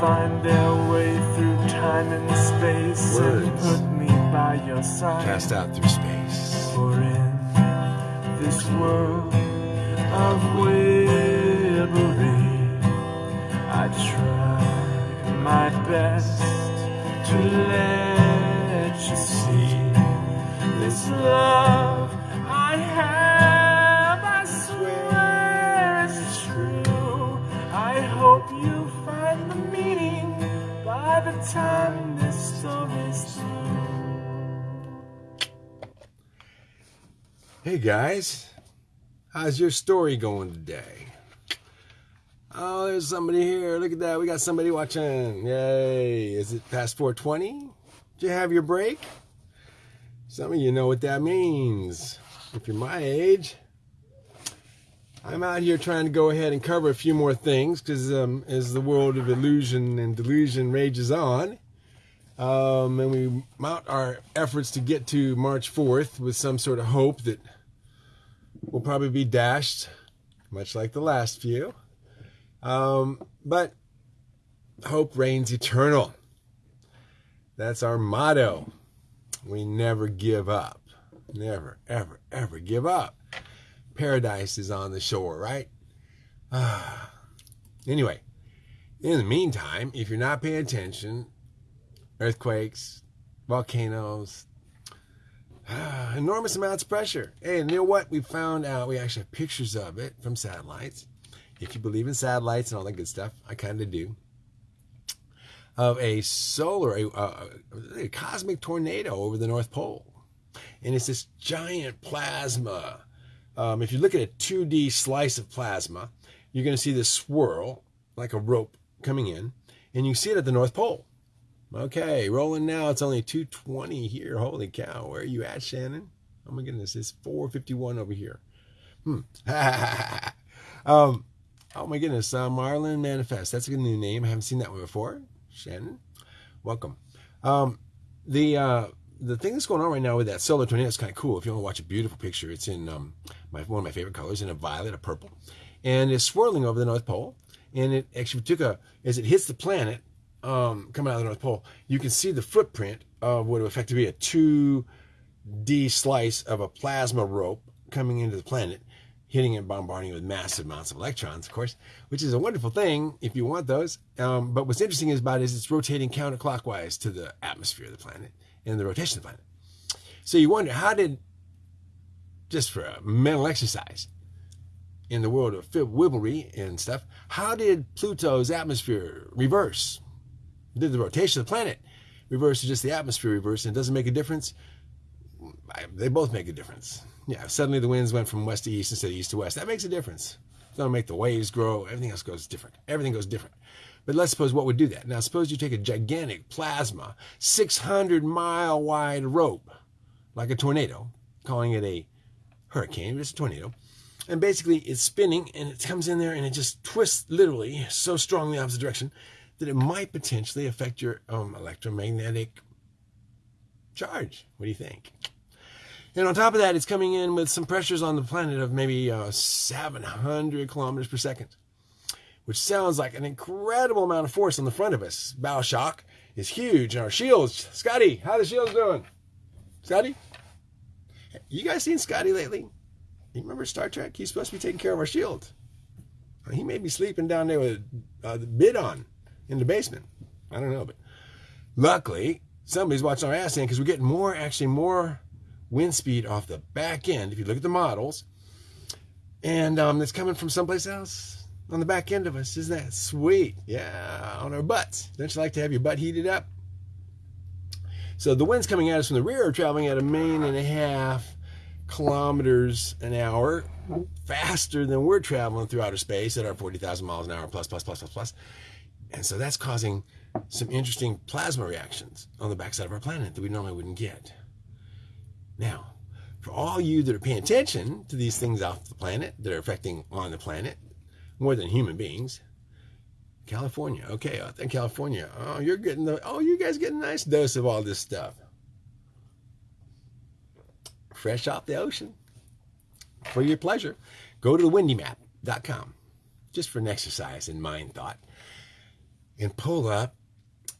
find their way through time and space Words. and put me by your side. Cast out through space. For in this world of Wilbury, I try my best to let you see this love the time this story's. Hey guys, how's your story going today? Oh, there's somebody here. Look at that. We got somebody watching. Yay. Is it past 420? Did you have your break? Some of you know what that means. If you're my age, I'm out here trying to go ahead and cover a few more things because um, as the world of illusion and delusion rages on, um, and we mount our efforts to get to March 4th with some sort of hope that will probably be dashed, much like the last few. Um, but hope reigns eternal. That's our motto. We never give up. Never, ever, ever give up. Paradise is on the shore, right? Ah. anyway, in the meantime, if you're not paying attention, earthquakes, volcanoes, ah, enormous amounts of pressure. Hey, and you know what? We found out, we actually have pictures of it from satellites. If you believe in satellites and all that good stuff, I kind of do. Of a solar, a, a, a cosmic tornado over the North Pole. And it's this giant plasma. Um, if you look at a 2D slice of plasma, you're going to see this swirl like a rope coming in, and you see it at the North Pole. Okay, rolling now. It's only 220 here. Holy cow. Where are you at, Shannon? Oh my goodness, it's 451 over here. Hmm. um, oh my goodness, uh, Marlin Manifest. That's a good new name. I haven't seen that one before. Shannon, welcome. Um, the uh, the thing that's going on right now with that solar tornado is kind of cool. If you want to watch a beautiful picture, it's in um, my, one of my favorite colors, in a violet, a purple, and it's swirling over the North Pole. And it actually took a as it hits the planet, um, coming out of the North Pole, you can see the footprint of what would effectively be a 2D slice of a plasma rope coming into the planet, hitting and bombarding it with massive amounts of electrons, of course, which is a wonderful thing if you want those. Um, but what's interesting is about it is it's rotating counterclockwise to the atmosphere of the planet and the rotation of the planet. So you wonder how did, just for a mental exercise, in the world of wibblery and stuff, how did Pluto's atmosphere reverse? Did the rotation of the planet reverse or just the atmosphere reverse and it doesn't make a difference? They both make a difference. Yeah, suddenly the winds went from west to east instead of east to west. That makes a difference. It's going to make the waves grow. Everything else goes different. Everything goes different. But let's suppose what would do that. Now, suppose you take a gigantic plasma, 600 mile wide rope, like a tornado, calling it a hurricane, but it's a tornado. And basically, it's spinning and it comes in there and it just twists literally so strongly the opposite direction that it might potentially affect your um, electromagnetic charge. What do you think? And on top of that, it's coming in with some pressures on the planet of maybe uh, 700 kilometers per second, which sounds like an incredible amount of force on the front of us. Bow shock is huge. And our shields, Scotty, how the shields doing? Scotty? You guys seen Scotty lately? You remember Star Trek? He's supposed to be taking care of our shield. He may be sleeping down there with uh, the Biden in the basement. I don't know, but luckily somebody's watching our ass end because we're getting more, actually more wind speed off the back end. If you look at the models, and um, it's coming from someplace else on the back end of us. Isn't that sweet? Yeah, on our butts. Don't you like to have your butt heated up? So the winds coming at us from the rear traveling at a million and a half kilometers an hour faster than we're traveling through outer space at our 40,000 miles an hour plus, plus, plus, plus, plus. And so that's causing some interesting plasma reactions on the backside of our planet that we normally wouldn't get. Now, for all you that are paying attention to these things off the planet that are affecting on the planet more than human beings, California, okay, in California, oh, you're getting the, oh, you guys get a nice dose of all this stuff. Fresh off the ocean for your pleasure. Go to the windymap.com just for an exercise in mind thought. and pull up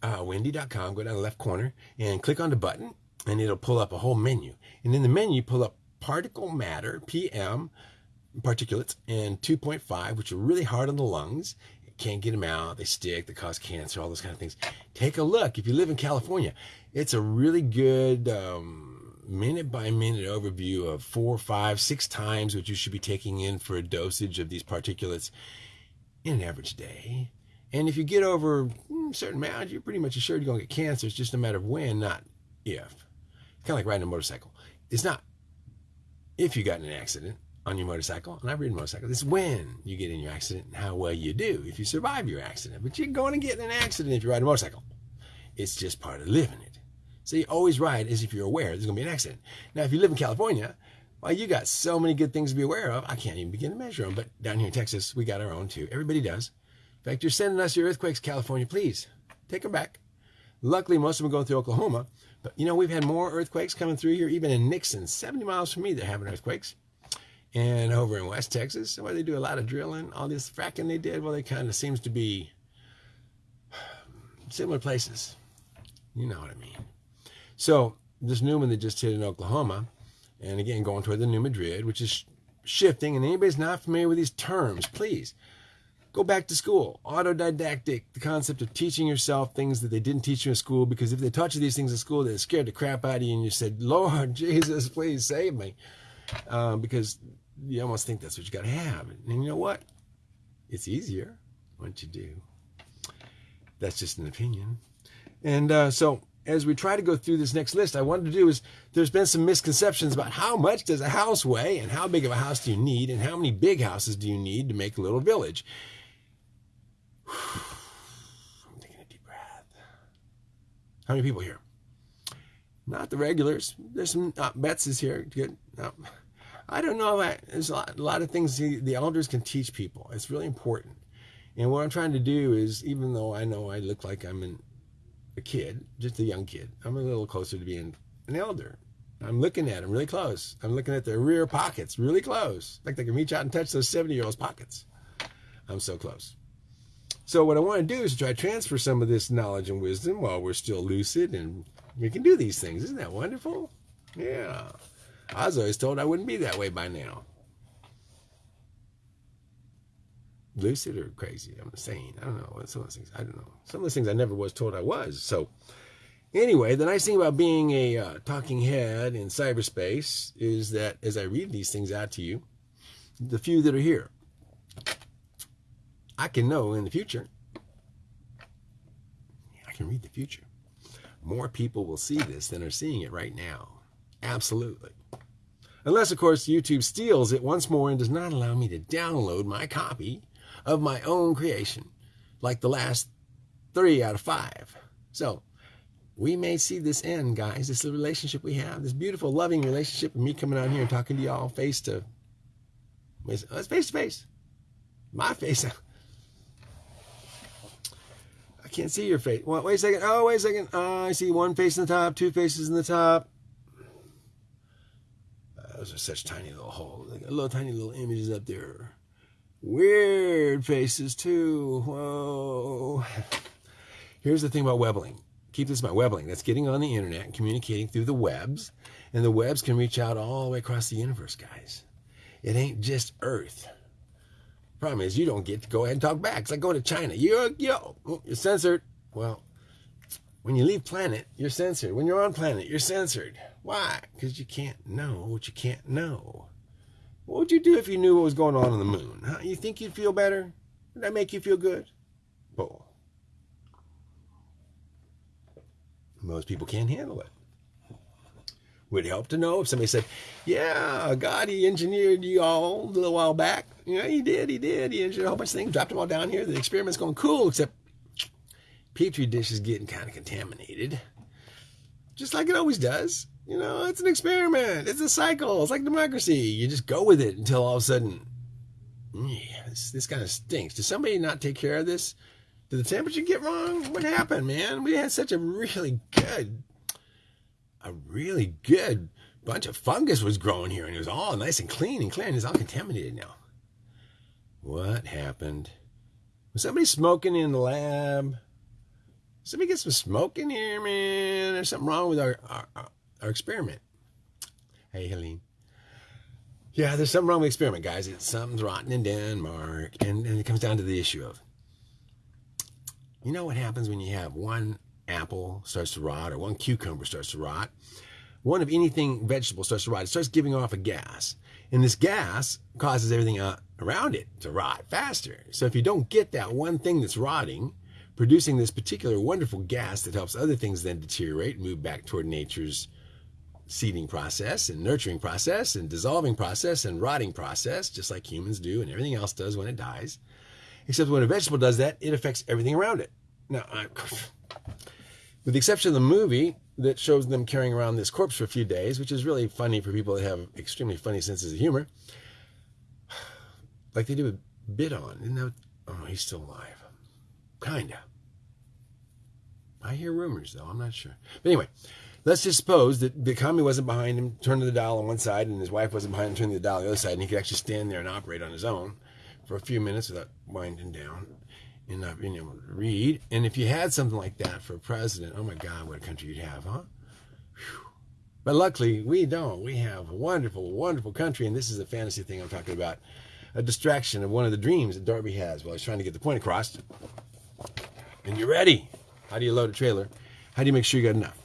uh, windy.com, go down the left corner and click on the button, and it'll pull up a whole menu. And in the menu, pull up particle matter, PM, particulates, and 2.5, which are really hard on the lungs. can't get them out. They stick. They cause cancer. All those kind of things. Take a look. If you live in California, it's a really good um, minute by minute overview of four, five, six times what you should be taking in for a dosage of these particulates in an average day. And if you get over a certain amount, you're pretty much assured you're going to get cancer. It's just a matter of when, not if. It's kind of like riding a motorcycle. It's not if you got in an accident on your motorcycle, and I've ridden a motorcycle, it's when you get in your accident and how well you do if you survive your accident. But you're going to get in an accident if you ride a motorcycle. It's just part of living it. So you always ride as if you're aware there's going to be an accident. Now, if you live in California, well, you got so many good things to be aware of. I can't even begin to measure them. But down here in Texas, we got our own too. Everybody does. In fact, you're sending us your earthquakes, California. Please take them back. Luckily, most of them are going through Oklahoma. But you know, we've had more earthquakes coming through here, even in Nixon, 70 miles from me, they're having earthquakes. And over in West Texas, where they do a lot of drilling, all this fracking they did, well, they kind of seems to be similar places. You know what I mean. So this new one that just hit in Oklahoma, and again going toward the New Madrid, which is shifting, and anybody's not familiar with these terms, please Go back to school. Autodidactic, the concept of teaching yourself things that they didn't teach you in school, because if they taught you these things in school, they scared the crap out of you, and you said, Lord Jesus, please save me. Um, because you almost think that's what you got to have. And you know what? It's easier once you do. That's just an opinion. And uh, so as we try to go through this next list, I wanted to do is there's been some misconceptions about how much does a house weigh and how big of a house do you need and how many big houses do you need to make a little village. I'm taking a deep breath. How many people here? Not the regulars. There's some uh, Bets is here. Good. No. I don't know. There's a lot, a lot of things the elders can teach people. It's really important. And what I'm trying to do is, even though I know I look like I'm an, a kid, just a young kid, I'm a little closer to being an elder. I'm looking at them really close. I'm looking at their rear pockets really close. Like they can reach out and touch those 70 year olds' pockets. I'm so close. So what I want to do is try to transfer some of this knowledge and wisdom while we're still lucid and we can do these things. Isn't that wonderful? Yeah. I was always told I wouldn't be that way by now. Lucid or crazy? I'm insane. I don't know. Some of those things, I don't know. Some of those things I never was told I was. So anyway, the nice thing about being a uh, talking head in cyberspace is that as I read these things out to you, the few that are here, I can know in the future. I can read the future. More people will see this than are seeing it right now. Absolutely. Unless, of course, YouTube steals it once more and does not allow me to download my copy of my own creation, like the last three out of five. So, we may see this end, guys. This relationship we have, this beautiful, loving relationship, and me coming out here and talking to y'all face to, it's face to face. My face. I can't see your face. Wait, wait a second. Oh, wait a second. Oh, I see one face in the top, two faces in the top. Uh, those are such tiny little holes. Like little tiny little images up there. Weird faces too. Whoa. Here's the thing about webbling. Keep this in mind. Webbling. That's getting on the internet and communicating through the webs. And the webs can reach out all the way across the universe, guys. It ain't just Earth. Problem is, you don't get to go ahead and talk back. It's like going to China. You're, yo, you're censored. Well, when you leave planet, you're censored. When you're on planet, you're censored. Why? Because you can't know what you can't know. What would you do if you knew what was going on on the moon? Huh? You think you'd feel better? Would that make you feel good? Bull. Most people can't handle it would help to know if somebody said, "Yeah, God, He engineered you all a little while back. Yeah, He did. He did. He engineered a whole bunch of things, dropped them all down here. The experiment's going cool, except petri dish is getting kind of contaminated, just like it always does. You know, it's an experiment. It's a cycle. It's like democracy. You just go with it until all of a sudden, yeah, this, this kind of stinks. Did somebody not take care of this? Did the temperature get wrong? What happened, man? We had such a really good a really good bunch of fungus was growing here, and it was all nice and clean and clear, and it's all contaminated now. What happened? Was somebody smoking in the lab? Somebody get some smoke in here, man. There's something wrong with our, our, our experiment. Hey, Helene. Yeah, there's something wrong with the experiment, guys. It's something's rotten in Denmark. And, and it comes down to the issue of you know what happens when you have one apple starts to rot or one cucumber starts to rot? One of anything vegetable starts to rot. It starts giving off a gas. And this gas causes everything uh, around it to rot faster. So if you don't get that one thing that's rotting, producing this particular wonderful gas that helps other things then deteriorate and move back toward nature's seeding process and nurturing process and dissolving process and rotting process, just like humans do and everything else does when it dies. Except when a vegetable does that, it affects everything around it. Now, I, with the exception of the movie that shows them carrying around this corpse for a few days, which is really funny for people that have extremely funny senses of humor, like they do with Biden. Isn't that, oh, he's still alive. Kinda. I hear rumors, though. I'm not sure. But anyway, let's just suppose that the wasn't behind him, turning the dial on one side, and his wife wasn't behind him, turning the dial on the other side, and he could actually stand there and operate on his own for a few minutes without winding down and not being able to read. And if you had something like that for a president, oh my God, what a country you'd have, huh? Whew. But luckily, we don't. We have a wonderful, wonderful country, and this is a fantasy thing I'm talking about. A distraction of one of the dreams that Darby has while he's trying to get the point across. And you're ready. How do you load a trailer? How do you make sure you got enough?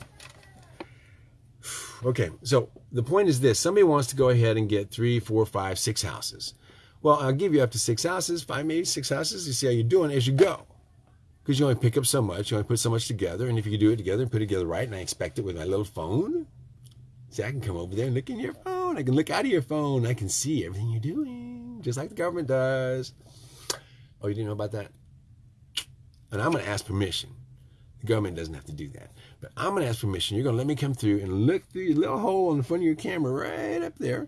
Okay, so the point is this somebody wants to go ahead and get three, four, five, six houses. Well, I'll give you up to six houses, five, maybe six houses. You see how you're doing as you go. Because you only pick up so much, you only put so much together. And if you can do it together and put it together right, and I expect it with my little phone, see, I can come over there and look in your phone. I can look out of your phone. I can see everything you're doing, just like the government does. Oh, you didn't know about that? And I'm going to ask permission. Government doesn't have to do that. But I'm going to ask permission. You're going to let me come through and look through your little hole in the front of your camera right up there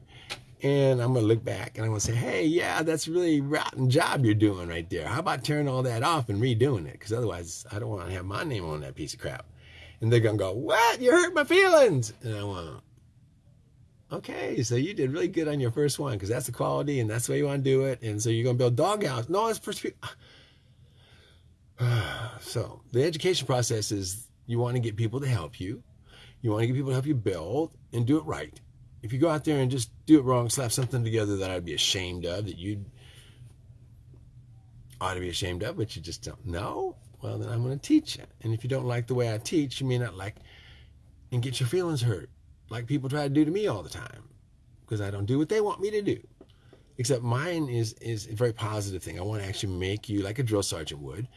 and I'm going to look back and I'm going to say, hey, yeah, that's really rotten job you're doing right there. How about turning all that off and redoing it? Because otherwise, I don't want to have my name on that piece of crap. And they're going to go, what? You hurt my feelings. And I want, okay, so you did really good on your first one because that's the quality and that's the way you want to do it. And so you're going to build doghouse. No, it's first. so the education process is you want to get people to help you. You want to get people to help you build and do it right if you go out there and just do it wrong, slap something together that I'd be ashamed of, that you ought to be ashamed of, but you just don't know, well, then I'm going to teach you. And if you don't like the way I teach, you may not like and get your feelings hurt, like people try to do to me all the time, because I don't do what they want me to do. Except mine is is a very positive thing. I want to actually make you like a drill sergeant would.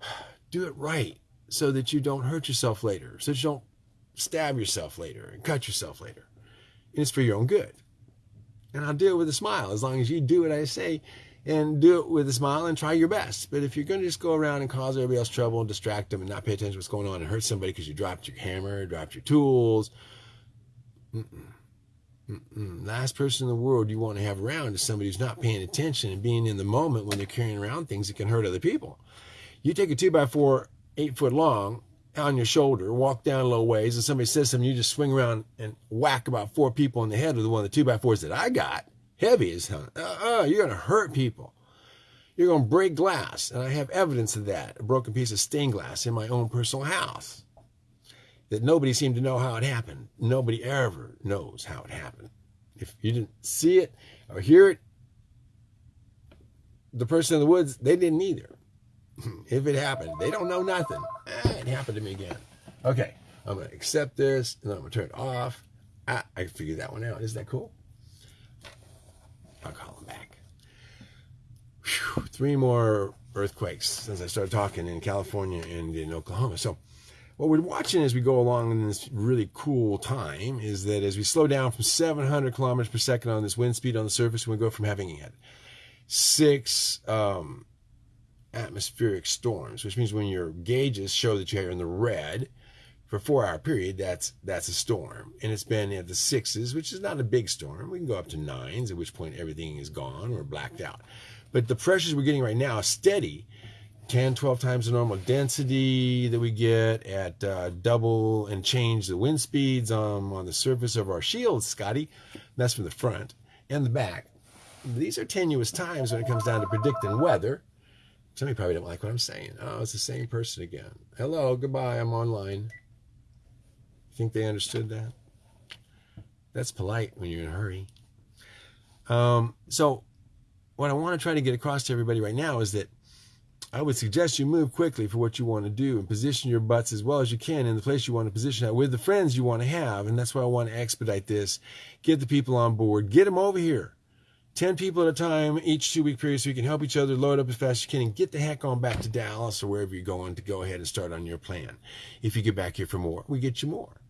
Do it right so that you don't hurt yourself later, so that you don't stab yourself later and cut yourself later and it's for your own good. And I'll do it with a smile as long as you do what I say and do it with a smile and try your best. But if you're going to just go around and cause everybody else trouble and distract them and not pay attention to what's going on and hurt somebody because you dropped your hammer, dropped your tools, mm-mm, mm-mm. last person in the world you want to have around is somebody who's not paying attention and being in the moment when they're carrying around things that can hurt other people. You take a two by four, eight foot long, on your shoulder, walk down a little ways, and somebody says something, you just swing around and whack about four people in the head with one of the two by fours that I got. Heavy as hell. Uh-uh, you're going to hurt people. You're going to break glass. And I have evidence of that. A broken piece of stained glass in my own personal house. That nobody seemed to know how it happened. Nobody ever knows how it happened. If you didn't see it or hear it, the person in the woods, they didn't either. if it happened, they don't know nothing. Eh, it happened to me again. Okay, I'm going to accept this, and then I'm going to turn it off. Ah, I figured that one out. Isn't that cool? I'll call him back. Whew, three more earthquakes since I started talking in California and in Oklahoma. So, what we're watching as we go along in this really cool time is that as we slow down from 700 kilometers per second on this wind speed on the surface, we go from having had six um, atmospheric storms, which means when your gauges show that you're in the red for a four hour period, that's that's a storm. And it's been at the sixes, which is not a big storm. We can go up to nines, at which point everything is gone or blacked out. But the pressures we're getting right now are steady. 10, 12 times the normal density that we get at uh, double and change the wind speeds um, on the surface of our shields, Scotty. That's from the front and the back. These are tenuous times when it comes down to predicting weather Somebody probably don't like what I'm saying. Oh, it's the same person again. Hello, goodbye. I'm online. Think they understood that? That's polite when you're in a hurry. Um, so, what I want to try to get across to everybody right now is that I would suggest you move quickly for what you want to do and position your butts as well as you can in the place you want to position at with the friends you want to have. And that's why I want to expedite this. Get the people on board. Get them over here. 10 people at a time, each two week period, so you can help each other load up as fast as you can and get the heck on back to Dallas or wherever you're going to go ahead and start on your plan. If you get back here for more, we get you more.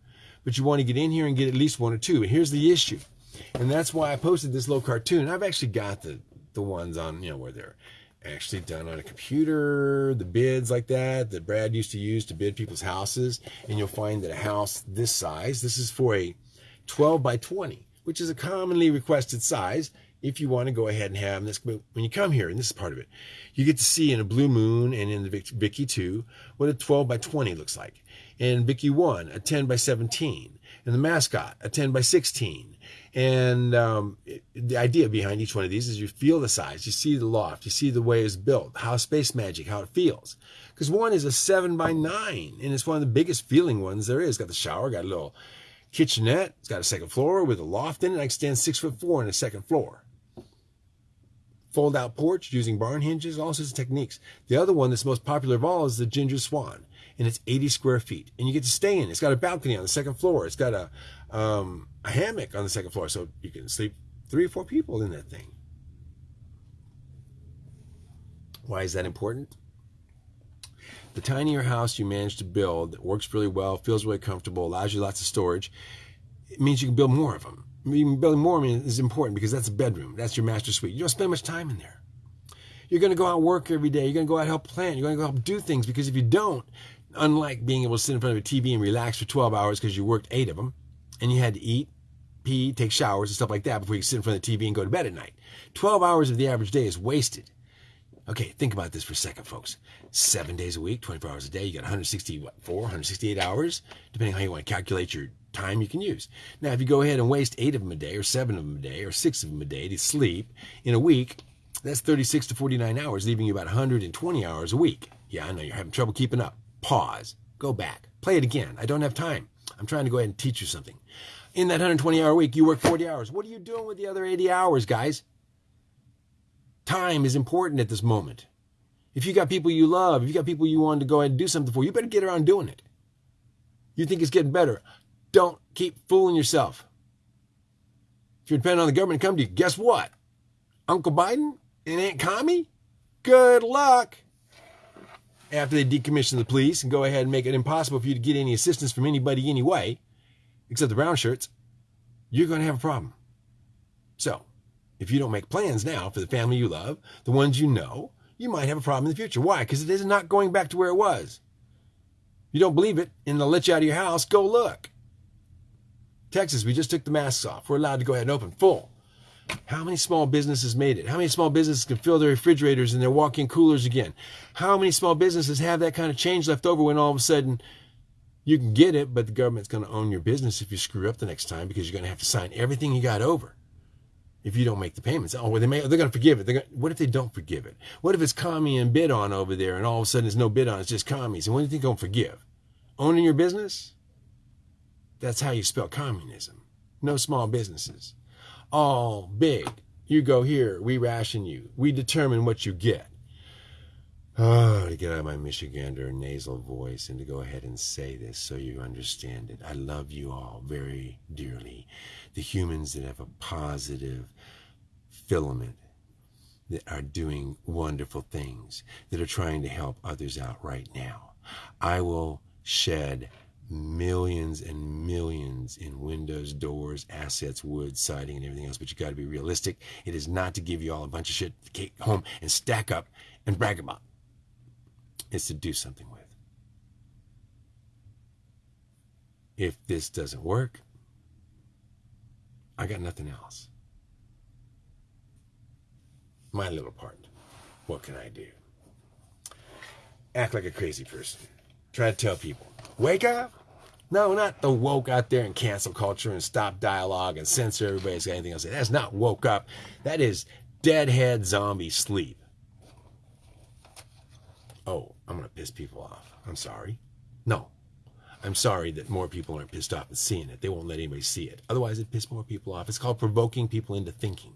But you want to get in here and get at least one or two. And here's the issue. And that's why I posted this little cartoon. I've actually got the, the ones on, you know, where they're actually done on a computer, the bids like that that Brad used to use to bid people's houses. And you'll find that a house this size, this is for a 12 by 20, which is a commonly requested size if you want to go ahead and have this. but When you come here, and this is part of it, you get to see in a Blue Moon and in the Vicky 2 what a 12 by 20 looks like. In Vicky 1, a 10 by 17. And the mascot, a 10 by 16 and um, the idea behind each one of these is you feel the size, you see the loft, you see the way it's built, how space magic, how it feels. Because one is a seven by nine, and it's one of the biggest feeling ones there is. Got the shower, got a little kitchenette, it's got a second floor with a loft in it. I can stand six foot four on the second floor. Fold out porch using barn hinges, all sorts of techniques. The other one that's most popular of all is the Ginger Swan, and it's 80 square feet, and you get to stay in. It's got a balcony on the second floor. It's got a um, a hammock on the second floor, so you can sleep three or four people in that thing. Why is that important? The tinier house you manage to build that works really well, feels really comfortable, allows you lots of storage, it means you can build more of them. Even more is important because that's a bedroom. That's your master suite. You don't spend much time in there. You're going to go out work every day. You're going to go out help plant. You're going to go help do things because if you don't, unlike being able to sit in front of a TV and relax for 12 hours because you worked eight of them, and you had to eat, pee, take showers, and stuff like that before you sit in front of the TV and go to bed at night. 12 hours of the average day is wasted. Okay, think about this for a second, folks. Seven days a week, 24 hours a day, you got 164, 168 hours, depending on how you want to calculate your time you can use. Now, if you go ahead and waste eight of them a day, or seven of them a day, or six of them a day to sleep in a week, that's 36 to 49 hours, leaving you about 120 hours a week. Yeah, I know you're having trouble keeping up. Pause. Go back. Play it again. I don't have time. I'm trying to go ahead and teach you something. In that 120 hour week, you work 40 hours. What are you doing with the other 80 hours, guys? Time is important at this moment. If you got people you love, if you got people you want to go ahead and do something for, you better get around doing it. You think it's getting better. Don't keep fooling yourself. If you're depending on the government to come to you, guess what? Uncle Biden and Aunt Commie? Good luck after they decommission the police and go ahead and make it impossible for you to get any assistance from anybody anyway, except the brown shirts, you're going to have a problem. So, if you don't make plans now for the family you love, the ones you know, you might have a problem in the future. Why? Because it is not going back to where it was. You don't believe it, and they'll let you out of your house. Go look. Texas, we just took the masks off. We're allowed to go ahead and open full. How many small businesses made it? How many small businesses can fill their refrigerators and their walk-in coolers again? How many small businesses have that kind of change left over when all of a sudden you can get it, but the government's going to own your business if you screw up the next time because you're going to have to sign everything you got over if you don't make the payments. Oh, well, they may, they're going to forgive it. Gonna, what if they don't forgive it? What if it's commie and Biden over there and all of a sudden there's no Biden, it's just commies? And what do you think they're going to forgive? Owning your business? That's how you spell communism. No small businesses all big. You go here, we ration you. We determine what you get. Oh, to get out of my Michigander nasal voice and to go ahead and say this so you understand it. I love you all very dearly. The humans that have a positive filament, that are doing wonderful things, that are trying to help others out right now. I will shed millions and millions in windows, doors, assets, wood, siding, and everything else. But you got to be realistic. It is not to give you all a bunch of shit to take home and stack up and brag about. It's to do something with. If this doesn't work, I got nothing else. My little part. What can I do? Act like a crazy person. Try to tell people, wake up, no, not the woke out there and cancel culture and stop dialogue and censor everybody's got anything else. That's not woke up. That is deadhead zombie sleep. oh, I'm going to piss people off. I'm sorry. No. I'm sorry that more people aren't pissed off at seeing it. They won't let anybody see it. Otherwise, it pisses more people off. It's called provoking people into thinking.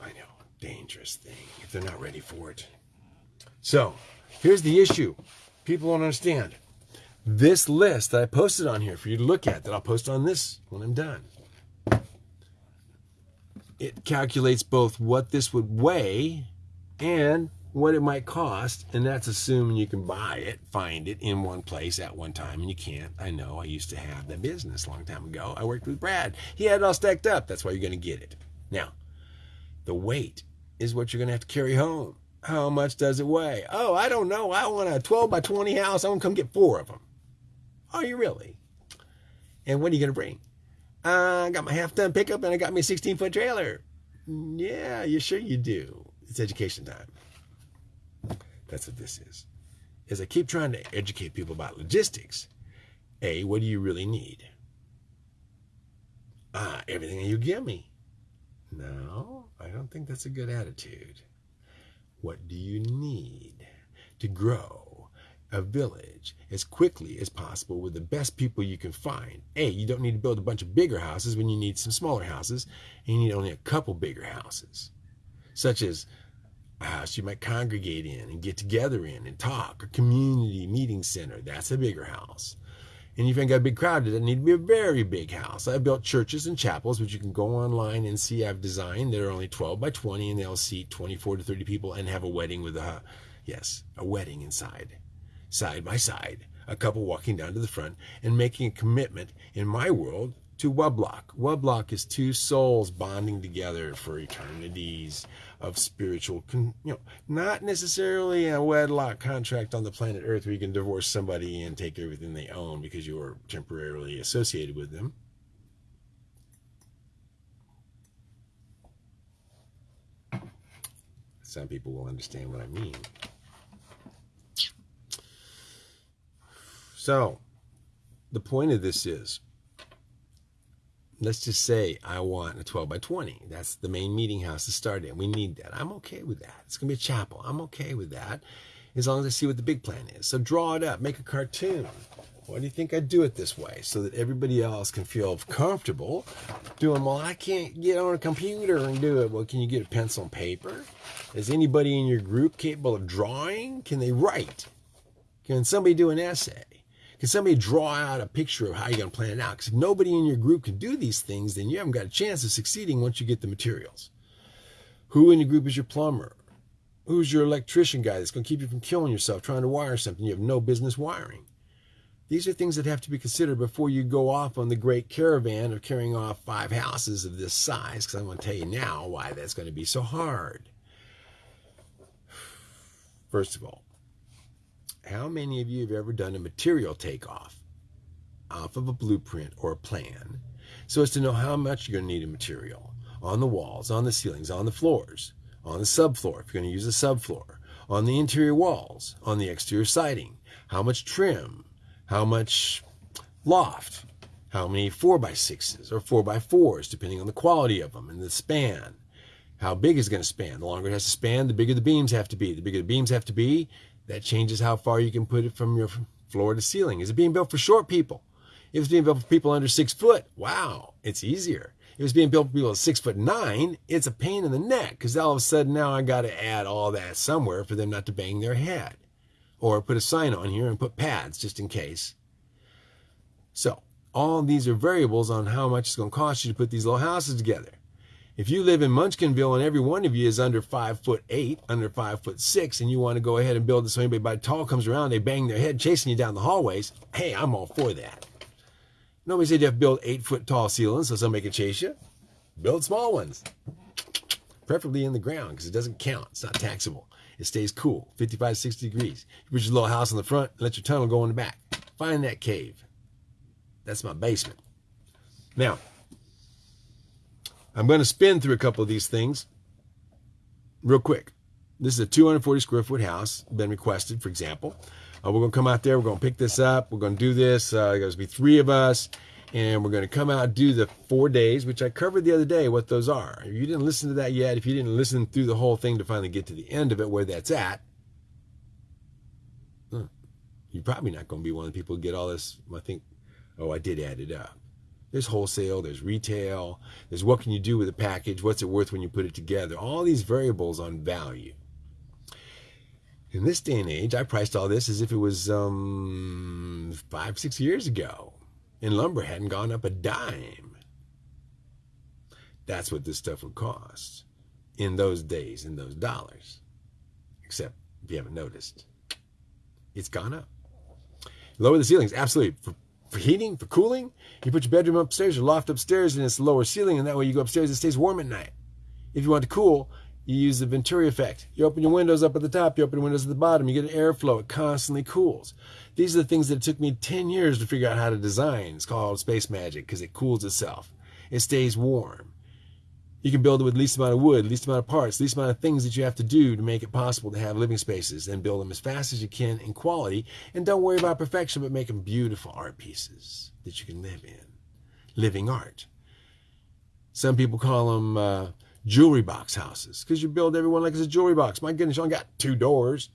I know, dangerous thing if they're not ready for it. So, here's the issue people don't understand. This list that I posted on here for you to look at, that I'll post on this when I'm done, it calculates both what this would weigh and what it might cost, and that's assuming you can buy it, find it in one place at one time, and you can't. I know. I used to have that business a long time ago. I worked with Brad. He had it all stacked up. That's why you're going to get it. Now, the weight is what you're going to have to carry home. How much does it weigh? Oh, I don't know. I want a 12 by 20 house. I want to come get four of them. Are you really? And what are you going to bring? Uh, I got my half ton pickup and I got me a 16 foot trailer. Yeah, you sure you do. It's education time. That's what this is. As I keep trying to educate people about logistics, A, what do you really need? Ah, everything you give me. No, I don't think that's a good attitude. What do you need to grow a village as quickly as possible with the best people you can find? A, you don't need to build a bunch of bigger houses when you need some smaller houses, and you need only a couple bigger houses, such as a house you might congregate in and get together in and talk, a community meeting center. That's a bigger house. And if you've got a big crowd, it doesn't need to be a very big house. I've built churches and chapels, which you can go online and see I've designed. That are only 12 by 20, and they'll seat 24 to 30 people and have a wedding with a, yes, a wedding inside, side by side. A couple walking down to the front and making a commitment in my world to Wedlock. Wedlock is two souls bonding together for eternities of spiritual, you know, not necessarily a wedlock contract on the planet Earth where you can divorce somebody and take everything they own because you are temporarily associated with them. Some people will understand what I mean. So, the point of this is let's just say I want a 12 by 20. That's the main meeting house to start in. We need that. I'm okay with that. It's going to be a chapel. I'm okay with that as long as I see what the big plan is. So draw it up, make a cartoon. Why do you think I do it this way? So that everybody else can feel comfortable doing, well, I can't get on a computer and do it. Well, can you get a pencil and paper? Is anybody in your group capable of drawing? Can they write? Can somebody do an essay? Can somebody draw out a picture of how you're going to plan it out? Because if nobody in your group can do these things, then you haven't got a chance of succeeding once you get the materials. Who in your group is your plumber? Who's your electrician guy that's going to keep you from killing yourself trying to wire something you have no business wiring? These are things that have to be considered before you go off on the great caravan of carrying off five houses of this size, because I'm going to tell you now why that's going to be so hard. First of all, how many of you have ever done a material takeoff off of a blueprint or a plan so as to know how much you're going to need of material on the walls, on the ceilings, on the floors, on the subfloor, if you're going to use a subfloor, on the interior walls, on the exterior siding, how much trim, how much loft, how many 4x6s or 4x4s, depending on the quality of them and the span. How big is going to span? The longer it has to span, the bigger the beams have to be. The bigger the beams have to be, that changes how far you can put it from your floor to ceiling. Is it being built for short people? If it's being built for people under six foot, wow, it's easier. If it's being built for people six foot nine, it's a pain in the neck because all of a sudden now I got to add all that somewhere for them not to bang their head. Or put a sign on here and put pads just in case. So, all these are variables on how much it's going to cost you to put these little houses together. If you live in Munchkinville and every one of you is under five foot eight, under five foot six, and you want to go ahead and build it so anybody by tall comes around, they bang their head chasing you down the hallways, hey, I'm all for that. Nobody said you have to build eight foot tall ceilings so somebody can chase you. Build small ones, preferably in the ground because it doesn't count. It's not taxable. It stays cool, 55, 60 degrees. You put your little house in the front, let your tunnel go in the back. Find that cave. That's my basement. Now, I'm going to spin through a couple of these things real quick. This is a 240 square foot house, been requested, for example. Uh, we're going to come out there, we're going to pick this up, we're going to do this. Uh, there's going to be three of us, And we're going to come out do the four days, which I covered the other day what those are. If you didn't listen to that yet, if you didn't listen through the whole thing to finally get to the end of it where that's at, you're probably not going to be one of the people who get all this. I think, oh, I did add it up. There's wholesale, there's retail, there's what can you do with a package, what's it worth when you put it together. All these variables on value. In this day and age, I priced all this as if it was um, five, six years ago, and lumber hadn't gone up a dime. That's what this stuff would cost in those days, in those dollars. Except if you haven't noticed, it's gone up. Lower the ceilings, absolutely. For, for heating, for cooling, you put your bedroom upstairs, your loft upstairs, and it's lower ceiling, and that way you go upstairs, it stays warm at night. If you want to cool, you use the Venturi effect. You open your windows up at the top, you open your windows at the bottom, you get an airflow, it constantly cools. These are the things that took me 10 years to figure out how to design. It's called space magic because it cools itself. It stays warm. You can build it with least amount of wood, least amount of parts, least amount of things that you have to do to make it possible to have living spaces and build them as fast as you can in quality. And don't worry about perfection, but make them beautiful art pieces that you can live in. Living art. Some people call them uh, jewelry box houses because you build everyone like it's a jewelry box. My goodness, you only got two doors.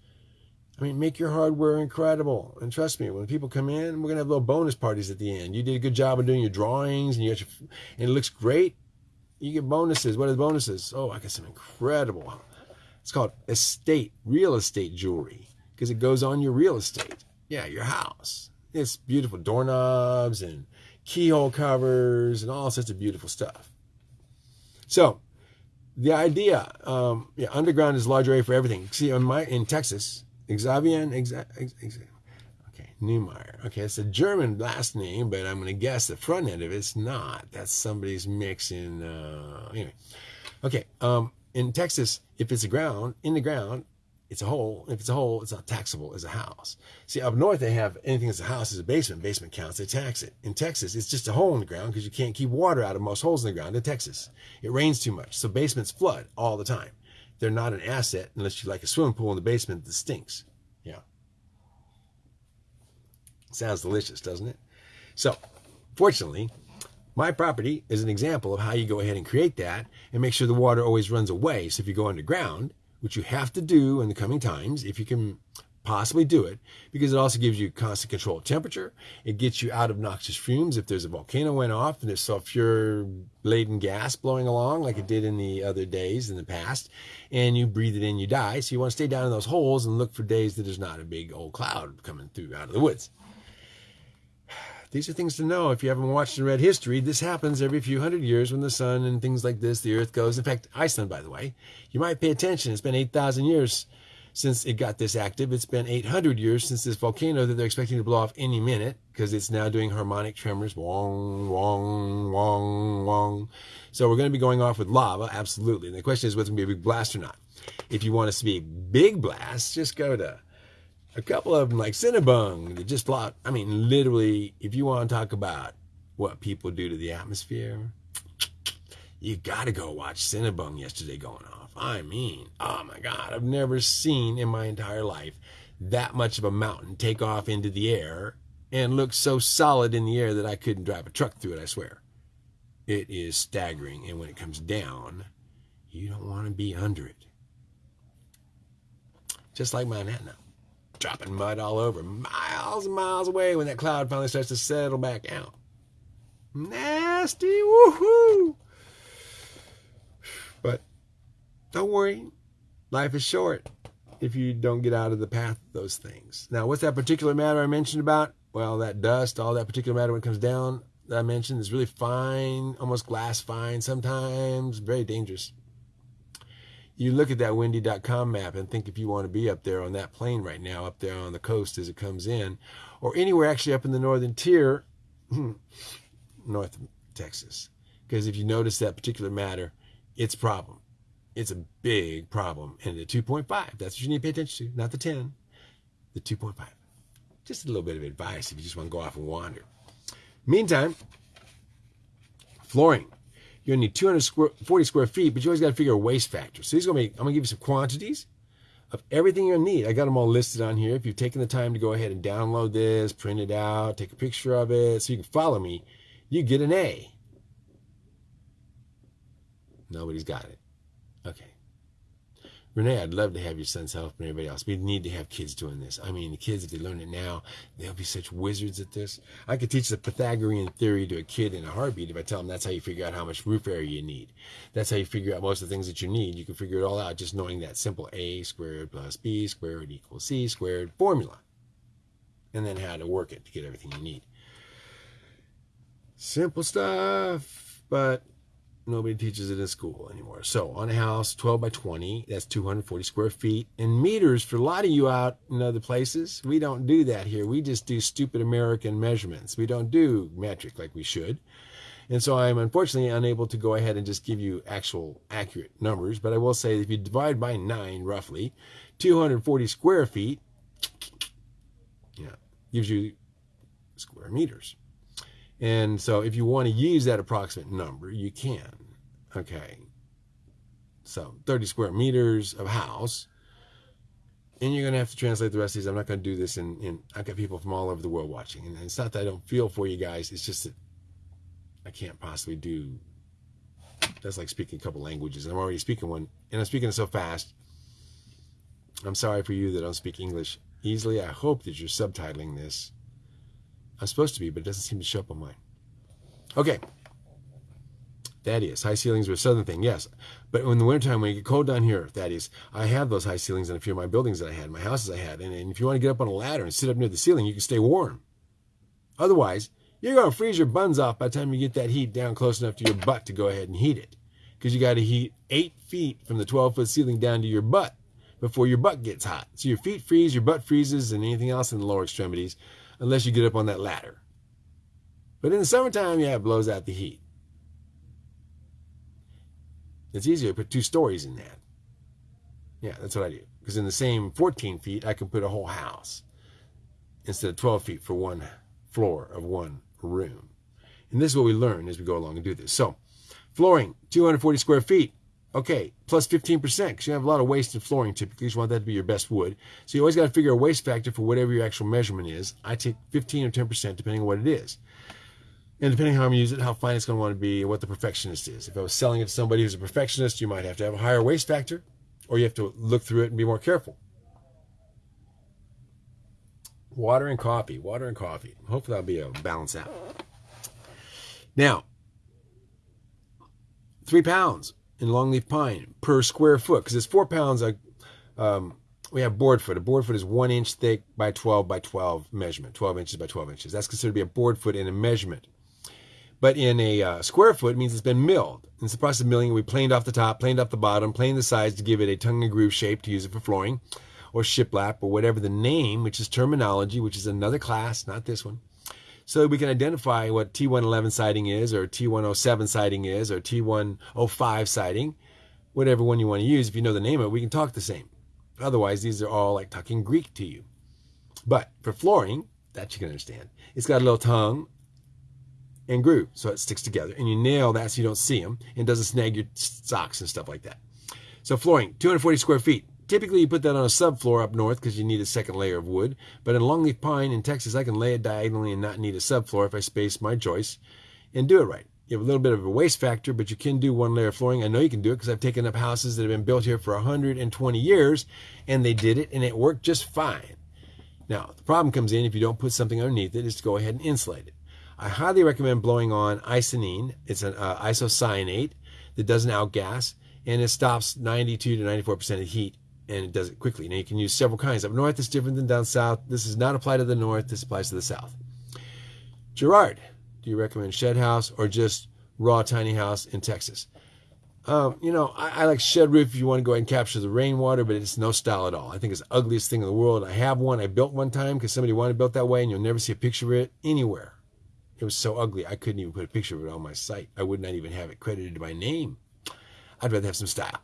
I mean, make your hardware incredible. And trust me, when people come in, we're going to have little bonus parties at the end. You did a good job of doing your drawings and you got your, and it looks great you get bonuses. What are the bonuses? Oh, I got some incredible. It's called estate, real estate jewelry, because it goes on your real estate. Yeah, your house. It's beautiful doorknobs and keyhole covers and all sorts of beautiful stuff. So, the idea, um, yeah, underground is a large area for everything. See, in my in Texas, Xavier, exa, exa, Neumeyer. Okay, it's a German last name, but I'm going to guess the front end of it's not. That's somebody's mix in. Uh, anyway, okay. Um, in Texas, if it's a ground in the ground, it's a hole. If it's a hole, it's not taxable as a house. See, up north they have anything that's a house is a basement. Basement counts. They tax it. In Texas, it's just a hole in the ground because you can't keep water out of most holes in the ground in Texas. It rains too much, so basements flood all the time. They're not an asset unless you like a swimming pool in the basement that stinks. Sounds delicious, doesn't it? So, fortunately, my property is an example of how you go ahead and create that and make sure the water always runs away. So if you go underground, which you have to do in the coming times, if you can possibly do it, because it also gives you constant control of temperature. It gets you out of noxious fumes. If there's a volcano went off and there's sulfur laden gas blowing along like it did in the other days in the past, and you breathe it in, you die. So you want to stay down in those holes and look for days that there's not a big old cloud coming through out of the woods. These are things to know if you haven't watched and read history. This happens every few hundred years when the sun and things like this, the earth goes. In fact, Iceland, by the way, you might pay attention. It's been 8,000 years since it got this active. It's been 800 years since this volcano that they're expecting to blow off any minute because it's now doing harmonic tremors. Wong, wong, wong, wong. So we're going to be going off with lava, absolutely. And the question is whether it's going to be a big blast or not. If you want us to be a big blast, just go to a couple of them like Sinabung that just block. I mean, literally, if you want to talk about what people do to the atmosphere, you got to go watch Sinabung yesterday going off. I mean, oh my God, I've never seen in my entire life that much of a mountain take off into the air and look so solid in the air that I couldn't drive a truck through it, I swear. It is staggering. And when it comes down, you don't want to be under it. Just like Manhattan dropping mud all over, miles and miles away when that cloud finally starts to settle back out. Nasty, woohoo! But don't worry, life is short if you don't get out of the path of those things. Now, what's that particular matter I mentioned about? Well, that dust, all that particular matter when it comes down that I mentioned is really fine, almost glass fine sometimes, very dangerous you look at that windy.com map and think if you want to be up there on that plane right now, up there on the coast as it comes in, or anywhere actually up in the northern tier, North of Texas. Because if you notice that particular matter, it's a problem. It's a big problem. And the 2.5, that's what you need to pay attention to, not the 10, the 2.5. Just a little bit of advice if you just want to go off and wander. Meantime, flooring you're gonna need 240 square feet, but you always got to figure a waste factor. So these are gonna be, I'm gonna give you some quantities of everything you're gonna need. I got them all listed on here. If you've taken the time to go ahead and download this, print it out, take a picture of it, so you can follow me, you get an A. Nobody's got it. Okay. Renee, I'd love to have your sons help and everybody else. We need to have kids doing this. I mean, the kids, if they learn it now, they'll be such wizards at this. I could teach the Pythagorean theory to a kid in a heartbeat if I tell them that's how you figure out how much roof area you need. That's how you figure out most of the things that you need. You can figure it all out just knowing that simple a squared plus b squared equals c squared formula. And then how to work it to get everything you need. Simple stuff, but nobody teaches it in school anymore. So on a house, 12 by 20, that's 240 square feet. And meters, for a lot of you out in other places, we don't do that here. We just do stupid American measurements. We don't do metric like we should. And so I'm unfortunately unable to go ahead and just give you actual accurate numbers. But I will say if you divide by 9 roughly, 240 square feet, yeah, gives you square meters. And so if you want to use that approximate number, you can. Okay. So 30 square meters of house. And you're going to have to translate the rest of these. I'm not going to do this in, in I've got people from all over the world watching. And it's not that I don't feel for you guys. It's just that I can't possibly do that's like speaking a couple languages. I'm already speaking one, and I'm speaking it so fast. I'm sorry for you that I don't speak English easily. I hope that you're subtitling this. I'm supposed to be, but it doesn't seem to show up on mine. Okay. Thaddeus, high ceilings are a southern thing, yes. But in the wintertime, when you get cold down here, Thaddeus, I have those high ceilings in a few of my buildings that I had, my houses I had. And, and if you want to get up on a ladder and sit up near the ceiling, you can stay warm. Otherwise, you're going to freeze your buns off by the time you get that heat down close enough to your butt to go ahead and heat it. Because you got to heat eight feet from the 12 foot ceiling down to your butt before your butt gets hot. So your feet freeze, your butt freezes, and anything else in the lower extremities unless you get up on that ladder. But in the summertime, yeah, it blows out the heat. It's easier to put two stories in that. Yeah, that's what I do. Because in the same 14 feet, I can put a whole house instead of 12 feet for one floor of one room. And this is what we learn as we go along and do this. So, flooring, 240 square feet. Okay, plus 15%, because you have a lot of waste in flooring typically. You want that to be your best wood. So you always got to figure a waste factor for whatever your actual measurement is. I take 15 or 10%, depending on what it is. And depending on how I'm using it, how fine it's going to want to be, and what the perfectionist is. If I was selling it to somebody who's a perfectionist, you might have to have a higher waste factor, or you have to look through it and be more careful. Water and coffee, water and coffee. Hopefully that'll be a balance out. Now, three pounds in longleaf pine per square foot because it's four pounds. um, we have board foot. A board foot is one inch thick by 12 by 12 measurement, 12 inches by 12 inches. That's considered to be a board foot in a measurement. But in a uh, square foot, means it's been milled. In the process of milling, we planed off the top, planed off the bottom, planed the sides to give it a tongue and groove shape to use it for flooring or shiplap or whatever the name, which is terminology, which is another class, not this one so we can identify what T111 siding is, or T107 siding is, or T105 siding, whatever one you want to use. If you know the name of it, we can talk the same. Otherwise, these are all like talking Greek to you. But for flooring, that you can understand, it's got a little tongue and groove, so it sticks together. And you nail that so you don't see them and doesn't snag your socks and stuff like that. So flooring, 240 square feet. Typically, you put that on a subfloor up north because you need a second layer of wood. But in longleaf pine in Texas, I can lay it diagonally and not need a subfloor if I space my joists and do it right. You have a little bit of a waste factor, but you can do one layer of flooring. I know you can do it because I've taken up houses that have been built here for 120 years and they did it and it worked just fine. Now, the problem comes in if you don't put something underneath it, is to go ahead and insulate it. I highly recommend blowing on Icynene. It's an uh, isocyanate that doesn't outgas and it stops 92 to 94% of heat and it does it quickly. Now you can use several kinds. Up north, it's different than down south. This does not apply to the north. This applies to the south. Gerard, do you recommend shed house or just raw tiny house in Texas? Um, you know, I, I, like shed roof if you want to go ahead and capture the rainwater, but it's no style at all. I think it's the ugliest thing in the world. I have one. I built one time because somebody wanted built that way, and you'll never see a picture of it anywhere. It was so ugly, I couldn't even put a picture of it on my site. I would not even have it credited to my name. I'd rather have some style.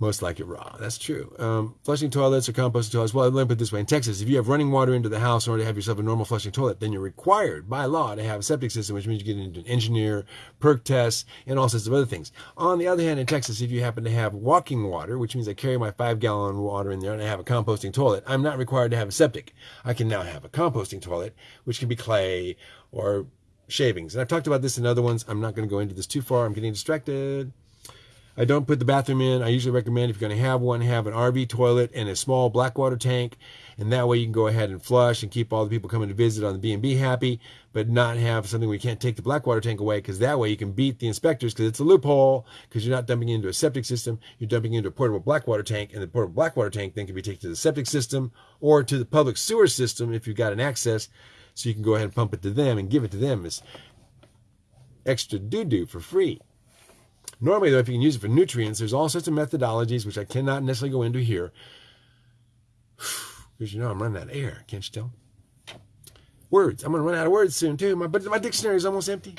Most like it raw. That's true. Um, flushing toilets or composting toilets. Well, let me put this way. In Texas, if you have running water into the house in order to have yourself a normal flushing toilet, then you're required by law to have a septic system, which means you get into an engineer, perk tests, and all sorts of other things. On the other hand, in Texas, if you happen to have walking water, which means I carry my five gallon water in there and I have a composting toilet, I'm not required to have a septic. I can now have a composting toilet, which can be clay or shavings. And I've talked about this in other ones. I'm not going to go into this too far. I'm getting distracted. I don't put the bathroom in. I usually recommend if you're going to have one, have an RV toilet and a small black water tank. And that way you can go ahead and flush and keep all the people coming to visit on the B&B happy, but not have something where you can't take the black water tank away because that way you can beat the inspectors because it's a loophole because you're not dumping into a septic system. You're dumping into a portable black water tank and the portable black water tank then can be taken to the septic system or to the public sewer system if you've got an access so you can go ahead and pump it to them and give it to them as extra doo-doo for free. Normally, though, if you can use it for nutrients, there's all sorts of methodologies, which I cannot necessarily go into here. Because you know I'm running out of air, can't you tell? Words. I'm going to run out of words soon, too. My, my dictionary is almost empty.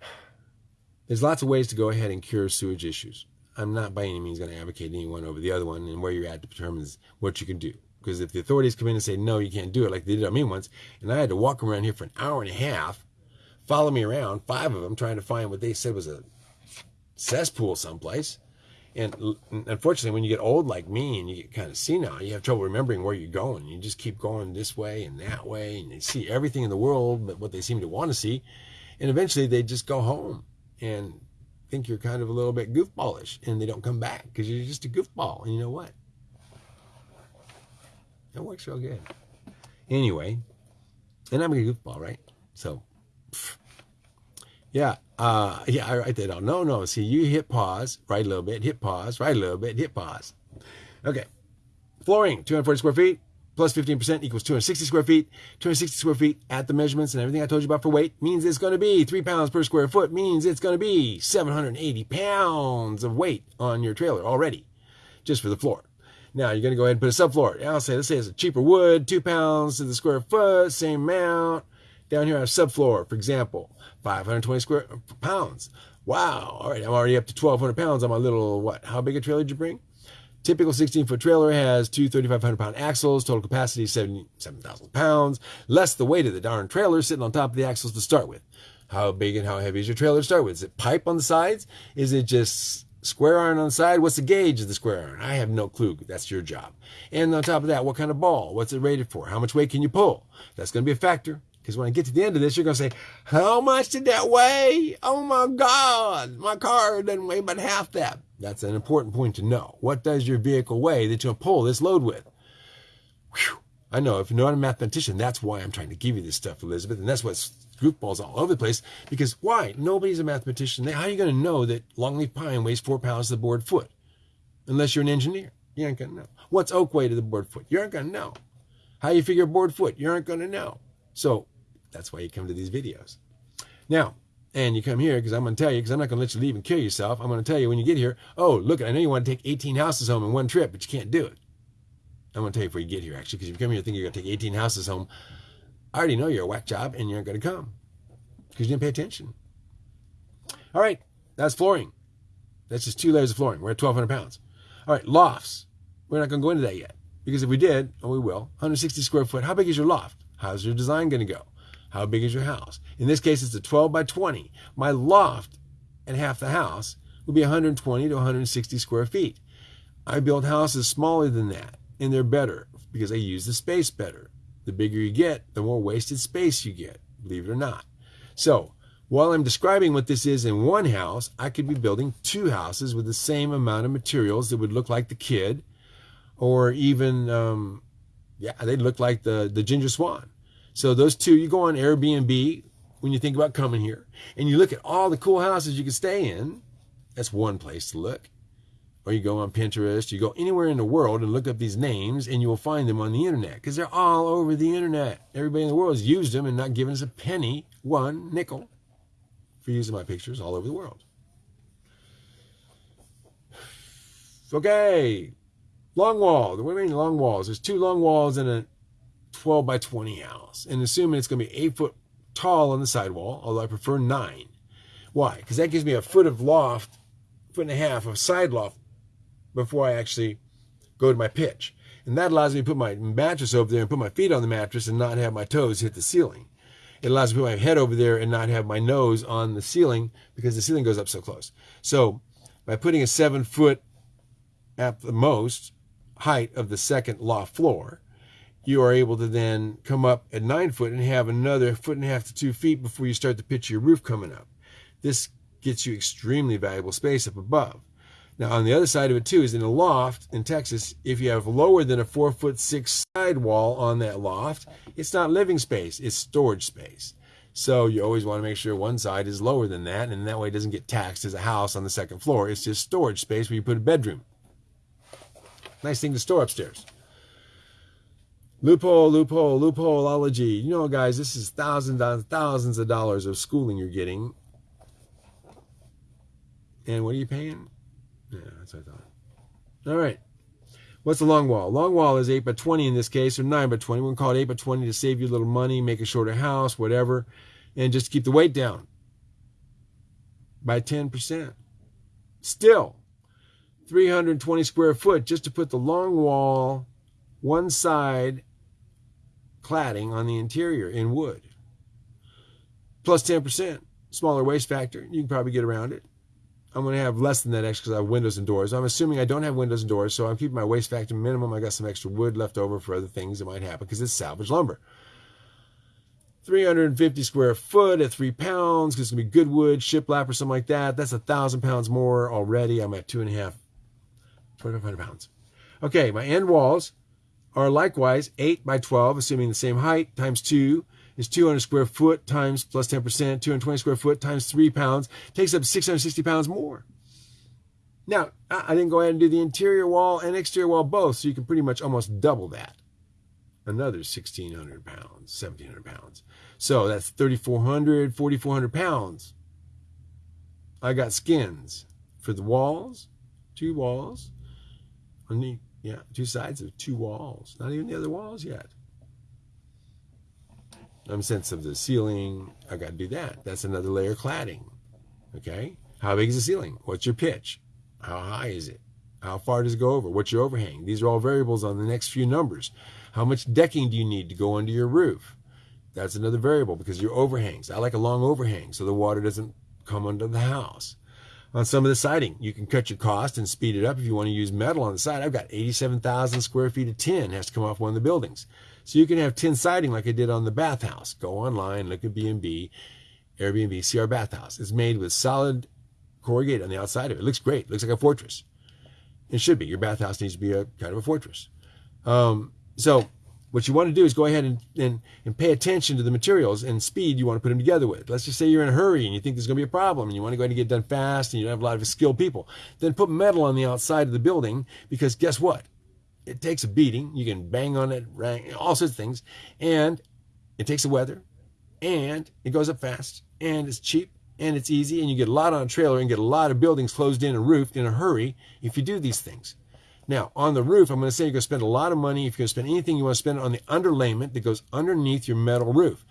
There's lots of ways to go ahead and cure sewage issues. I'm not by any means going to advocate any one over the other one, and where you're at determines what you can do. Because if the authorities come in and say, no, you can't do it, like they did on me once, and I had to walk around here for an hour and a half, follow me around, five of them, trying to find what they said was a cesspool someplace. And unfortunately, when you get old like me and you get kind of senile, you have trouble remembering where you're going. You just keep going this way and that way, and you see everything in the world but what they seem to want to see. And eventually, they just go home and think you're kind of a little bit goofballish, and they don't come back because you're just a goofball. And you know what? That works real good. Anyway, and I'm a goofball, right? So, yeah, uh, yeah, I write that down. No, no. See, you hit pause, write a little bit, hit pause, write a little bit, hit pause. Okay. Flooring, 240 square feet, plus 15% equals 260 square feet. 260 square feet at the measurements and everything I told you about for weight means it's going to be 3 pounds per square foot, means it's going to be 780 pounds of weight on your trailer already, just for the floor. Now you're going to go ahead and put a subfloor. I'll say, let's say it's a cheaper wood, 2 pounds to the square foot, same amount. Down here I have subfloor, for example, 520 square pounds. Wow. All right. I'm already up to 1,200 pounds on my little, what? How big a trailer did you bring? Typical 16 foot trailer has two 3,500 pound axles, total capacity 77,000 pounds, less the weight of the darn trailer sitting on top of the axles to start with. How big and how heavy is your trailer to start with? Is it pipe on the sides? Is it just square iron on the side? What's the gauge of the square iron? I have no clue. That's your job. And on top of that, what kind of ball? What's it rated for? How much weight can you pull? That's going to be a factor. Because when I get to the end of this, you're going to say, How much did that weigh? Oh my God, my car doesn't weigh but half that. That's an important point to know. What does your vehicle weigh that you'll pull this load with? Whew. I know if you're not a mathematician, that's why I'm trying to give you this stuff, Elizabeth. And that's what's goofballs all over the place. Because why? Nobody's a mathematician. How are you going to know that longleaf pine weighs four pounds to the board foot? Unless you're an engineer. You aren't going to know. What's oak weigh to the board foot? You aren't going to know. How you figure board foot? You aren't going to know. So that's why you come to these videos. Now, and you come here because I'm going to tell you, because I'm not going to let you leave and kill yourself. I'm going to tell you when you get here, oh, look, I know you want to take 18 houses home in one trip, but you can't do it. I'm going to tell you before you get here, actually, because if you come here thinking you're going to take 18 houses home, I already know you're a whack job and you're not going to come because you didn't pay attention. All right, that's flooring. That's just two layers of flooring. We're at 1,200 pounds. All right, lofts. We're not going to go into that yet because if we did, and we will, 160 square foot, how big is your loft? How's your design going to go? How big is your house? In this case, it's a 12 by 20. My loft and half the house would be 120 to 160 square feet. I build houses smaller than that, and they're better because I use the space better. The bigger you get, the more wasted space you get, believe it or not. So, while I'm describing what this is in one house, I could be building two houses with the same amount of materials that would look like the kid, or even, um, yeah, they'd look like the, the ginger swan. So those two, you go on Airbnb when you think about coming here, and you look at all the cool houses you can stay in. That's one place to look. Or you go on Pinterest, you go anywhere in the world and look up these names, and you will find them on the internet because they're all over the internet. Everybody in the world has used them and not given us a penny, one nickel, for using my pictures all over the world. Okay, long wall. The women long walls. There's two long walls and a 12 by 20 house and assuming it's going to be eight foot tall on the sidewall, although I prefer nine. Why? Because that gives me a foot of loft, foot and a half of side loft before I actually go to my pitch. And that allows me to put my mattress over there and put my feet on the mattress and not have my toes hit the ceiling. It allows me to put my head over there and not have my nose on the ceiling because the ceiling goes up so close. So by putting a seven foot at the most height of the second loft floor, you are able to then come up at nine foot and have another foot and a half to two feet before you start to pitch your roof coming up. This gets you extremely valuable space up above. Now, on the other side of it too is in a loft in Texas. If you have lower than a four foot six sidewall on that loft, it's not living space; it's storage space. So you always want to make sure one side is lower than that, and that way it doesn't get taxed as a house on the second floor. It's just storage space where you put a bedroom. Nice thing to store upstairs. Loophole, loophole, loopholeology. You know, guys, this is thousands and thousands of dollars of schooling you're getting. And what are you paying? Yeah, that's what I thought. All right. What's the long wall? Long wall is 8 by 20 in this case, or 9 by 20. We're going to call it 8 by 20 to save you a little money, make a shorter house, whatever and just keep the weight down by 10%. Still, 320 square foot just to put the long wall, one side cladding on the interior in wood. Plus 10%, smaller waste factor. You can probably get around it. I'm going to have less than that extra because I have windows and doors. I'm assuming I don't have windows and doors, so I'm keeping my waste factor minimum. I got some extra wood left over for other things that might happen because it's salvage lumber. 350 square foot at three pounds because it's gonna be good wood, shiplap or something like that. That's a thousand pounds more already. I'm at two and a half, 2,500 pounds. Okay, my end walls are likewise 8 by 12, assuming the same height, times 2 is 200 square foot times plus 10%, 220 square foot times 3 pounds, takes up 660 pounds more. Now, I didn't go ahead and do the interior wall and exterior wall both, so you can pretty much almost double that another 1,600 pounds, 1,700 pounds. So that's 3,400, 4,400 pounds. I got skins for the walls, two walls, on the, yeah, two sides of two walls, not even the other walls yet. I'm sense of the ceiling, I got to do that. That's another layer cladding. Okay. How big is the ceiling? What's your pitch? How high is it? How far does it go over? What's your overhang? These are all variables on the next few numbers. How much decking do you need to go under your roof? That's another variable because your overhangs. I like a long overhang so the water doesn't come under the house. On some of the siding, you can cut your cost and speed it up if you want to use metal on the side. I've got 87,000 square feet of tin has to come off one of the buildings. So you can have tin siding like I did on the bathhouse. Go online, look at B&B, Airbnb, see our bathhouse. It's made with solid corrugated on the outside of it. It looks great. It looks like a fortress. It should be. Your bathhouse needs to be a kind of a fortress. Um, so what you want to do is go ahead and, and, and pay attention to the materials and speed you want to put them together with. Let's just say you're in a hurry and you think there's going to be a problem and you want to go ahead and get done fast and you don't have a lot of skilled people. Then put metal on the outside of the building because guess what? It takes a beating. You can bang on it, all sorts of things. And it takes the weather and it goes up fast and it's cheap and it's easy and you get a lot on a trailer and get a lot of buildings closed in and roofed in a hurry if you do these things. Now, on the roof, I'm going to say you're going to spend a lot of money. If you're going to spend anything, you want to spend on the underlayment that goes underneath your metal roof.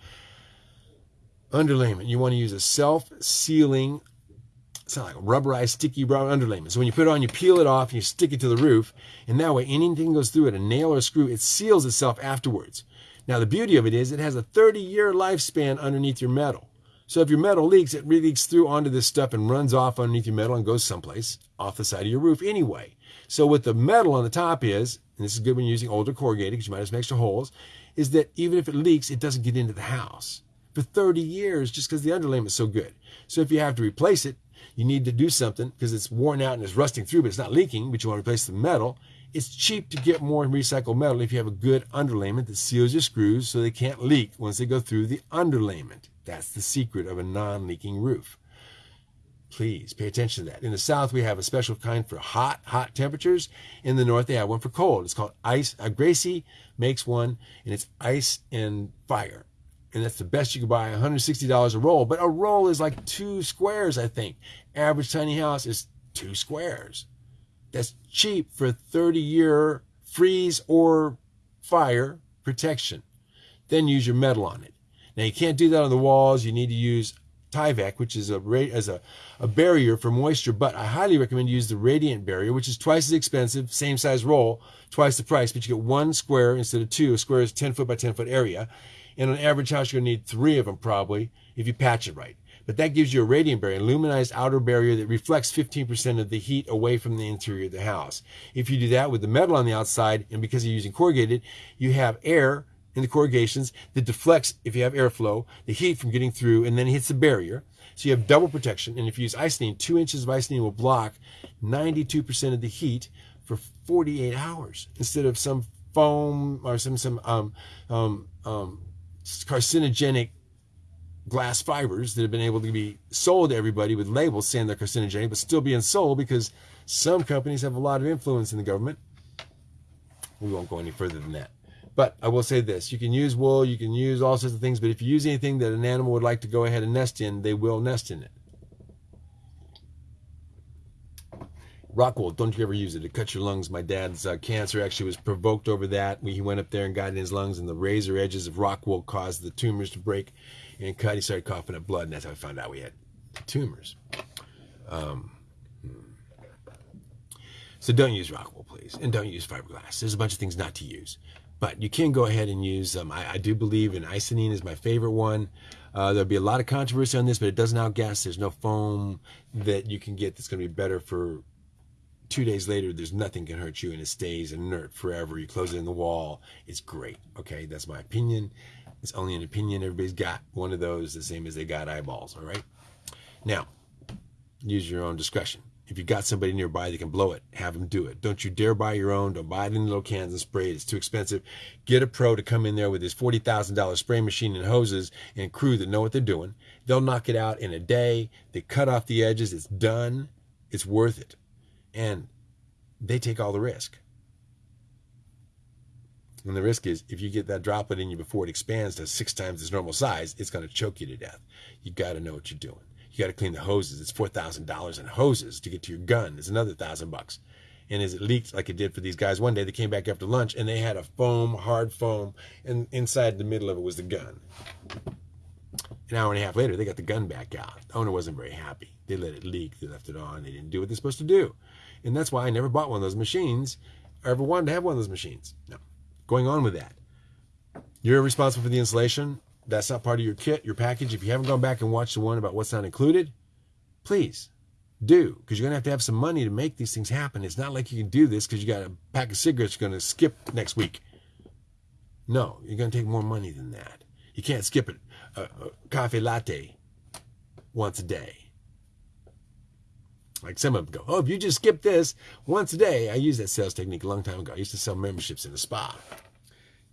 Underlayment, you want to use a self-sealing, it's not like a rubberized, sticky brown underlayment. So when you put it on, you peel it off and you stick it to the roof. And that way, anything goes through it, a nail or a screw, it seals itself afterwards. Now, the beauty of it is it has a 30-year lifespan underneath your metal. So if your metal leaks, it leaks through onto this stuff and runs off underneath your metal and goes someplace off the side of your roof anyway. So what the metal on the top is, and this is good when you're using older corrugated because you might have some extra holes, is that even if it leaks, it doesn't get into the house for 30 years just because the underlayment is so good. So if you have to replace it, you need to do something because it's worn out and it's rusting through, but it's not leaking, but you want to replace the metal. It's cheap to get more recycled metal if you have a good underlayment that seals your screws so they can't leak once they go through the underlayment. That's the secret of a non-leaking roof. Please pay attention to that. In the south, we have a special kind for hot, hot temperatures. In the north, they have one for cold. It's called ice. Uh, Gracie makes one, and it's ice and fire. And that's the best you can buy, $160 a roll. But a roll is like two squares, I think. Average tiny house is two squares. That's cheap for 30 year freeze or fire protection. Then use your metal on it. Now you can't do that on the walls. You need to use Tyvek, which is a as a, a barrier for moisture, but I highly recommend you use the Radiant barrier, which is twice as expensive, same size roll, twice the price, but you get one square instead of two. A square is 10 foot by 10 foot area. And on average house, you're going to need three of them probably if you patch it right. but that gives you a radiant barrier, a luminized outer barrier that reflects 15% of the heat away from the interior of the house. If you do that with the metal on the outside, and because you're using corrugated, you have air in the corrugations that deflects, if you have airflow, the heat from getting through and then it hits the barrier. So you have double protection. And if you use Icynene, two inches of Icynene will block 92% of the heat for 48 hours instead of some foam or some, some um, um, um, carcinogenic glass fibers that have been able to be sold to everybody with labels saying they're carcinogenic, but still being sold because some companies have a lot of influence in the government. We won't go any further than that. But I will say this you can use wool, you can use all sorts of things, but if you use anything that an animal would like to go ahead and nest in, they will nest in it. Rock wool, don't you ever use it. It cuts your lungs. My dad's uh, cancer actually was provoked over that. He went up there and got in his lungs, and the razor edges of rock wool caused the tumors to break and cut. He started coughing up blood, and that's how I found out we had tumors. Um, so don't use rock wool, please, and don't use fiberglass. There's a bunch of things not to use, but you can go ahead and use them. I, I do believe in Icynene is my favorite one. Uh, there'll be a lot of controversy on this, but it doesn't outgas. There's no foam that you can get that's going to be better for two days later. There's nothing can hurt you, and it stays inert forever. You close it in the wall. It's great. Okay, that's my opinion. It's only an opinion. Everybody's got one of those, the same as they got eyeballs. All right. Now, use your own discretion. If you've got somebody nearby that can blow it, have them do it. Don't you dare buy your own. Don't buy it in little cans and spray it. It's too expensive. Get a pro to come in there with his $40,000 spray machine and hoses and crew that know what they're doing. They'll knock it out in a day. They cut off the edges. It's done. It's worth it. And they take all the risk. And the risk is if you get that droplet in you before it expands to six times its normal size, it's going to choke you to death. You got to know what you're doing. You got to clean the hoses. It's four thousand dollars in hoses to get to your gun. It's another thousand bucks. And as it leaked like it did for these guys one day, they came back after lunch and they had a foam, hard foam, and inside the middle of it was the gun. An hour and a half later, they got the gun back out. The owner wasn't very happy. They let it leak. They left it on. They didn't do what they're supposed to do. And that's why I never bought one of those machines or ever wanted to have one of those machines. No. Going on with that. You're responsible for the installation. That's not part of your kit, your package. If you haven't gone back and watched the one about what's not included, please do because you're going to have to have some money to make these things happen. It's not like you can do this because you got a pack of cigarettes you're going to skip next week. No, you're going to take more money than that. You can't skip it. A, a coffee latte once a day. Like some of them go, oh, if you just skip this once a day. I used that sales technique a long time ago. I used to sell memberships in a spa.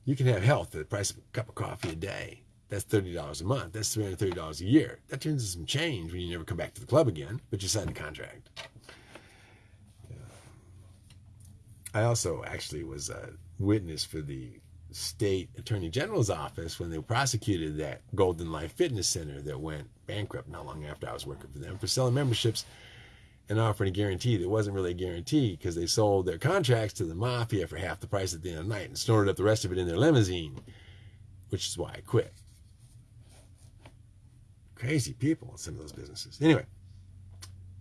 You can have health at the price of a cup of coffee a day. That's $30 a month. That's $330 a year. That turns into some change when you never come back to the club again, but you signed a contract. I also actually was a witness for the state attorney general's office when they prosecuted that Golden Life Fitness Center that went bankrupt not long after I was working for them for selling memberships and offering a guarantee that wasn't really a guarantee because they sold their contracts to the mafia for half the price at the end of the night and snorted up the rest of it in their limousine, which is why I quit. Crazy people in some of those businesses. Anyway,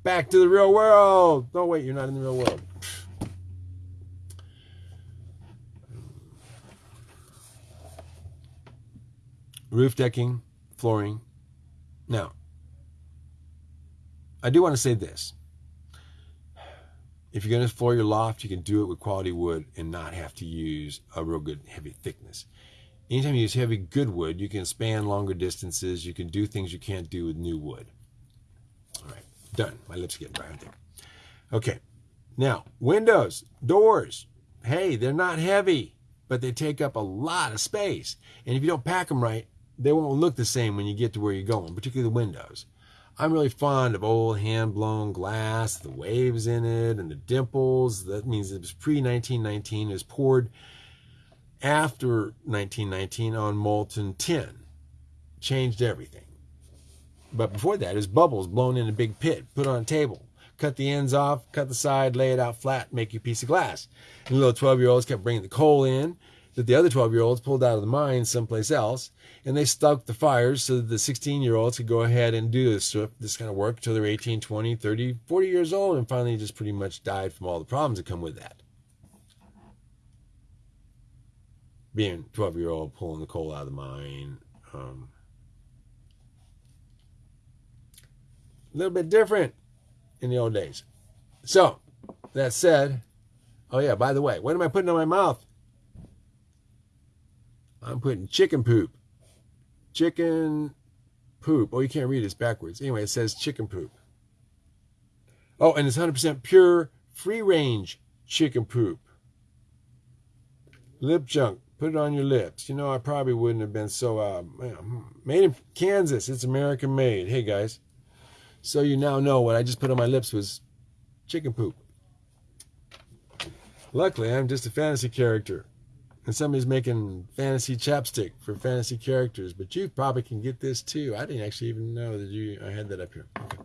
back to the real world. No, wait, you're not in the real world. Roof decking, flooring. Now, I do want to say this. If you're going to floor your loft, you can do it with quality wood and not have to use a real good heavy thickness. Anytime you use heavy good wood, you can span longer distances. You can do things you can't do with new wood. All right, done. My lips are getting dry there. Okay, now windows, doors. Hey, they're not heavy, but they take up a lot of space. And if you don't pack them right, they won't look the same when you get to where you're going, particularly the windows. I'm really fond of old hand blown glass, the waves in it, and the dimples. That means it was pre 1919. It was poured after 1919 on molten tin. Changed everything. But before that, it bubbles blown in a big pit, put on a table. Cut the ends off, cut the side, lay it out flat, make you a piece of glass. And the little 12 year olds kept bringing the coal in that the other 12 year olds pulled out of the mine someplace else and they stoked the fires so that the 16 year olds could go ahead and do this, this kind of work until they're 18, 20, 30, 40 years old and finally just pretty much died from all the problems that come with that. Being 12 year old pulling the coal out of the mine. Um, a little bit different in the old days. So, that said, oh yeah, by the way, what am I putting in my mouth? I'm putting chicken poop. Chicken poop. Oh, you can't read it, it's backwards. Anyway, it says chicken poop. Oh, and it's 100% pure, free range chicken poop. Lip junk. Put it on your lips. You know, I probably wouldn't have been so. Uh, made in Kansas. It's American made. Hey, guys. So you now know what I just put on my lips was chicken poop. Luckily, I'm just a fantasy character. And somebody's making fantasy chapstick for fantasy characters, but you probably can get this too. I didn't actually even know that you I had that up here. Okay.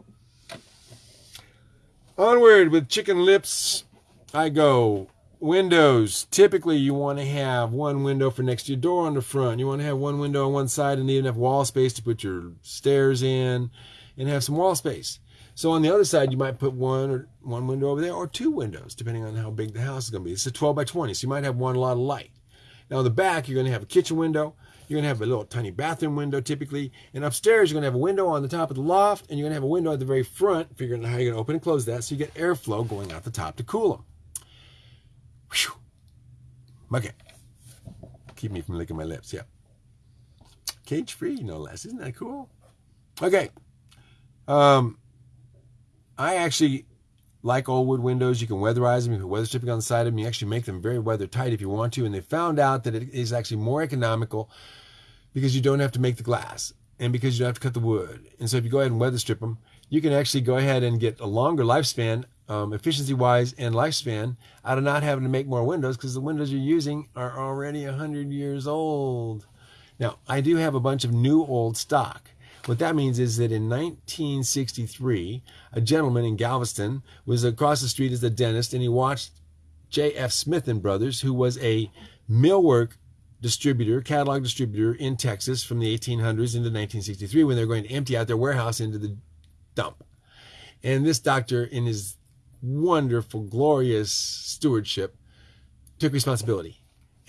Onward with chicken lips, I go. Windows. Typically, you want to have one window for next to your door on the front. You want to have one window on one side and need enough wall space to put your stairs in and have some wall space. So on the other side, you might put one or one window over there or two windows, depending on how big the house is going to be. It's a 12 by 20, so you might have one lot of light. Now, in the back, you're going to have a kitchen window. You're going to have a little tiny bathroom window typically. And upstairs, you're going to have a window on the top of the loft, and you're going to have a window at the very front, figuring out how you're going to open and close that so you get airflow going out the top to cool them. Whew. Okay. Keep me from licking my lips, yeah. Cage free, no less. Isn't that cool? Okay. Um, I actually like old wood windows. You can weatherize them. You can weather stripping on the side of them. You actually make them very weather tight if you want to. And they found out that it is actually more economical because you don't have to make the glass and because you don't have to cut the wood. And so if you go ahead and weather strip them, you can actually go ahead and get a longer lifespan, um, efficiency wise and lifespan, out of not having to make more windows because the windows you're using are already 100 years old. Now, I do have a bunch of new old stock. What that means is that in 1963, a gentleman in Galveston was across the street as a dentist and he watched J.F. Smith and Brothers, who was a millwork distributor, catalog distributor in Texas from the 1800s into 1963 when they're going to empty out their warehouse into the dump. And this doctor, in his wonderful, glorious stewardship, took responsibility.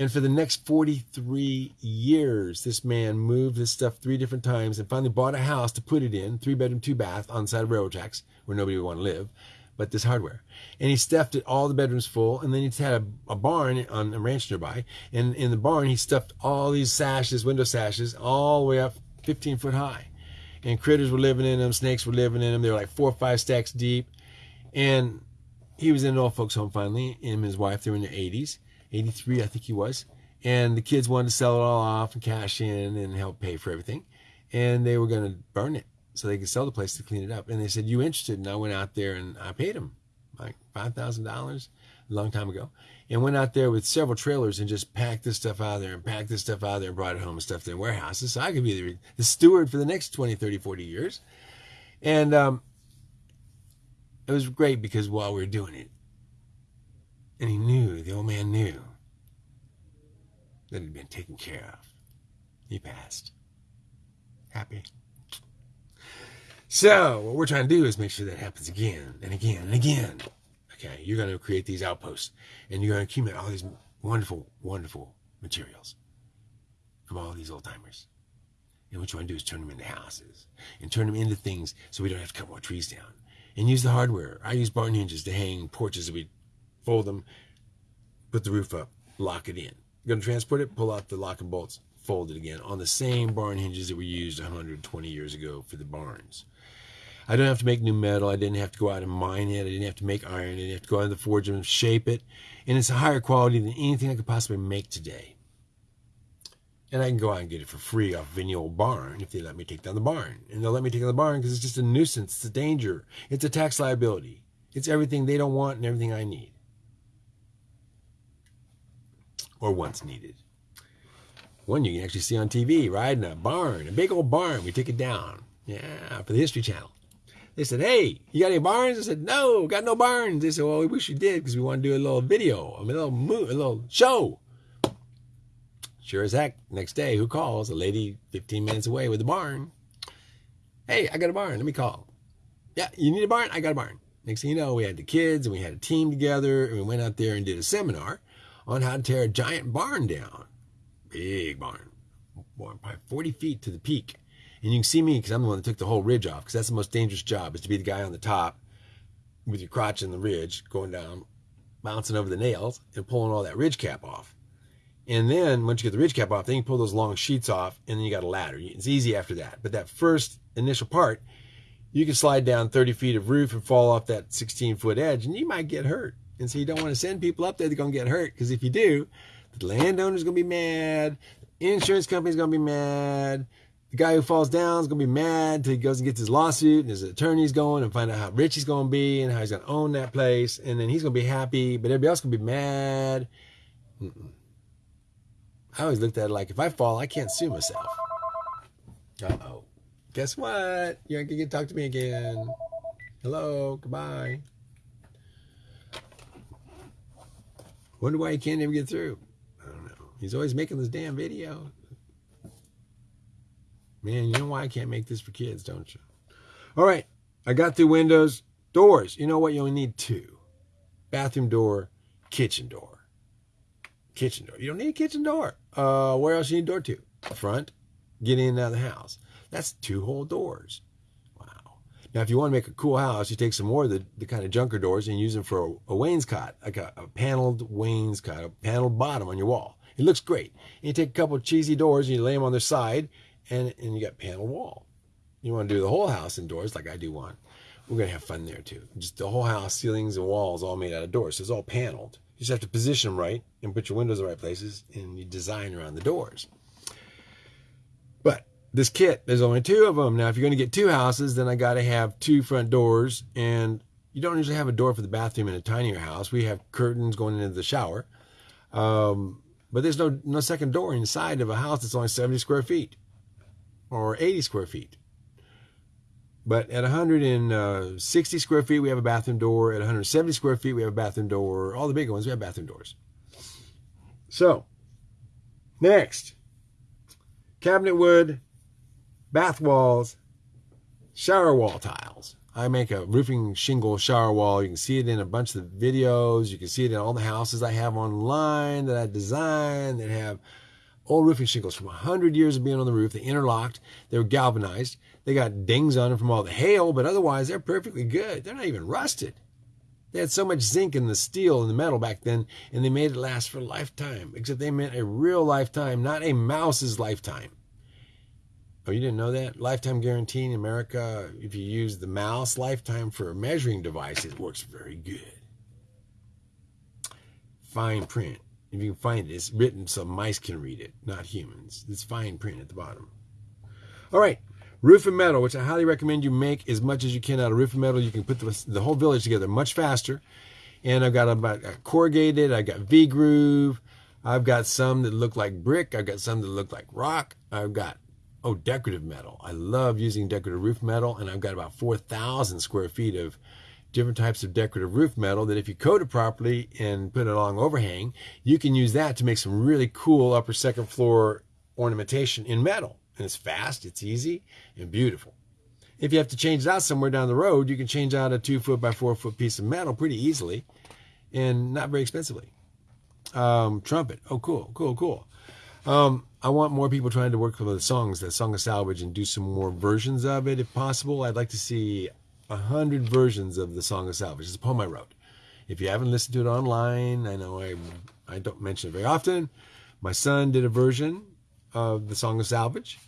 And for the next 43 years, this man moved this stuff three different times and finally bought a house to put it in, three bedroom, two bath on the side of railroad tracks where nobody would want to live, but this hardware. And he stuffed it all the bedrooms full. And then he had a, a barn on a ranch nearby. And in the barn, he stuffed all these sashes, window sashes, all the way up 15 foot high. And critters were living in them, snakes were living in them. They were like four or five stacks deep. And he was in an old folks home finally, him and his wife, they were in their 80s 83, I think he was. And the kids wanted to sell it all off and cash in and help pay for everything. And they were going to burn it so they could sell the place to clean it up. And they said, You interested? And I went out there and I paid them like $5,000 a long time ago and went out there with several trailers and just packed this stuff out of there and packed this stuff out of there and brought it home and stuffed it in warehouses. So I could be the, the steward for the next 20, 30, 40 years. And um, it was great because while we were doing it, and he knew, the old man knew, that had been taken care of. He passed. Happy. So, what we're trying to do is make sure that happens again and again and again. Okay, you're going to create these outposts and you're going to accumulate all these wonderful, wonderful materials from all these old timers. And what you want to do is turn them into houses and turn them into things so we don't have to cut more trees down. And use the hardware. I use barn hinges to hang porches we fold them, put the roof up, lock it in. Going to transport it, pull out the lock and bolts, fold it again on the same barn hinges that were used 120 years ago for the barns. I don't have to make new metal. I didn't have to go out and mine it. I didn't have to make iron. I didn't have to go out to the forge and shape it. And it's a higher quality than anything I could possibly make today. And I can go out and get it for free off of any old barn if they let me take down the barn. And they'll let me take down the barn because it's just a nuisance. It's a danger. It's a tax liability. It's everything they don't want and everything I need or once needed. One you can actually see on TV, riding a barn, a big old barn. We took it down. Yeah, for the History Channel. They said, hey, you got any barns? I said, no, got no barns. They said, well, we wish you did because we want to do a little video, a little, mo- a little show. Sure as heck, next day, who calls? A lady 15 minutes away with a barn. Hey, I got a barn. Let me call. Yeah, you need a barn? I got a barn. Next thing you know, we had the kids and we had a team together and we went out there and did a seminar on how to tear a giant barn down. Big barn, Barn probably 40 feet to the peak. And you can see me because I'm the one that took the whole ridge off because that's the most dangerous job is to be the guy on the top with your crotch in the ridge going down, bouncing over the nails and pulling all that ridge cap off. And then once you get the ridge cap off, then you pull those long sheets off and then you got a ladder. It's easy after that. But that first initial part, you can slide down 30 feet of roof and fall off that 16 foot edge and you might get hurt. And so you don't want to send people up there that are going to get hurt because if you do, the landowner's going to be mad, the insurance company's going to be mad, the guy who falls down is going to be mad he goes and gets his lawsuit and his attorney's going and find out how rich he's going to be and how he's going to own that place. And then he's going to be happy, but everybody else going to be mad. Mm-mm. I always looked at it like if I fall, I can't sue myself. Uh oh. Guess what? You to get talk to me again. Hello. Goodbye. Wonder why he can't ever get through. I don't know. He's always making this damn video. Man, you know why I can't make this for kids, don't you? All right. I got through windows. Doors. You know what? You only need two. Bathroom door, kitchen door. Kitchen door. You don't need a kitchen door. Uh, where else you need a door to? Front. Get in and out of the house. That's two whole doors. Wow. Now, if you want to make a cool house, you take some more of the, the kind of junker doors and use them for a, a wainscot, like a, a paneled wainscot, a paneled bottom on your wall. It looks great. And you take a couple cheesy doors and you lay them on their side and, and you got panel wall. You want to do the whole house in doors like I do one. We're going to have fun there too. Just the whole house, ceilings and walls all made out of doors. So it's all paneled. You just have to position them right and put your windows in the right places and you design around the doors. But this kit, there's only two of them. Now, if you're going to get two houses, then I got to have two front doors. And you don't usually have a door for the bathroom in a tinier house. We have curtains going into the shower. Um, but there's no, no second door inside of a house that's only 70 square feet or 80 square feet. But at 160 uh, square feet, we have a bathroom door. At 170 square feet, we have a bathroom door. All the bigger ones, we have bathroom doors. So, next, cabinet wood, bath walls, shower wall tiles. I make a roofing shingle shower wall. You can see it in a bunch of the videos. You can see it in all the houses I have online that I design that have old roofing shingles from 100 years of being on the roof. They interlocked. They were galvanized. They got dings on them from all the hail, but otherwise they're perfectly good. They're not even rusted. They had so much zinc in the steel and the metal back then, and they made it last for a lifetime, except they meant a real lifetime, not a mouse's lifetime. Oh, you didn't know that? Lifetime guarantee in America, if you use the mouse lifetime for a measuring device, it works very good. Fine print if you can find it, it's written so mice can read it, not humans. It's fine print at the bottom. All right, roofing metal, which I highly recommend you make as much as you can out of roofing metal. You can put the, the whole village together much faster. And I've got about corrugated, I've got V-groove, I've got some that look like brick, I've got some that look like rock, I've got oh decorative metal. I love using decorative roof metal, and I've got about 4,000 square feet of different types of decorative roof metal that if you coat it properly and put it along overhang, you can use that to make some really cool upper second floor ornamentation in metal. And it's fast, it's easy, and beautiful. If you have to change it out somewhere down the road, you can change out a two foot by four foot piece of metal pretty easily and not very expensively. Um, trumpet. Oh, cool, cool, cool. Um, I want more people trying to work with the songs, the Song of Salvage, and do some more versions of it if possible. I'd like to see a hundred versions of the Song of Salvage. It's a poem I wrote. If you haven't listened to it online, I know I I don't mention it very often. My son did a version of the Song of Salvage,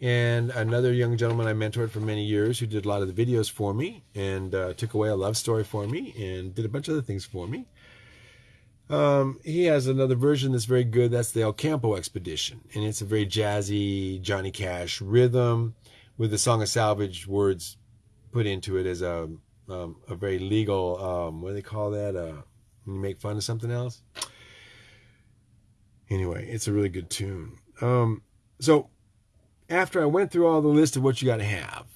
and another young gentleman I mentored for many years who did a lot of the videos for me and uh, took away a love story for me and did a bunch of other things for me. Um, he has another version that's very good. That's the El Campo Expedition, and it's a very jazzy Johnny Cash rhythm with the Song of Salvage words put into it as a um, a very legal um, what do they call that? Uh, when you make fun of something else. Anyway, it's a really good tune. Um, so after I went through all the list of what you got to have,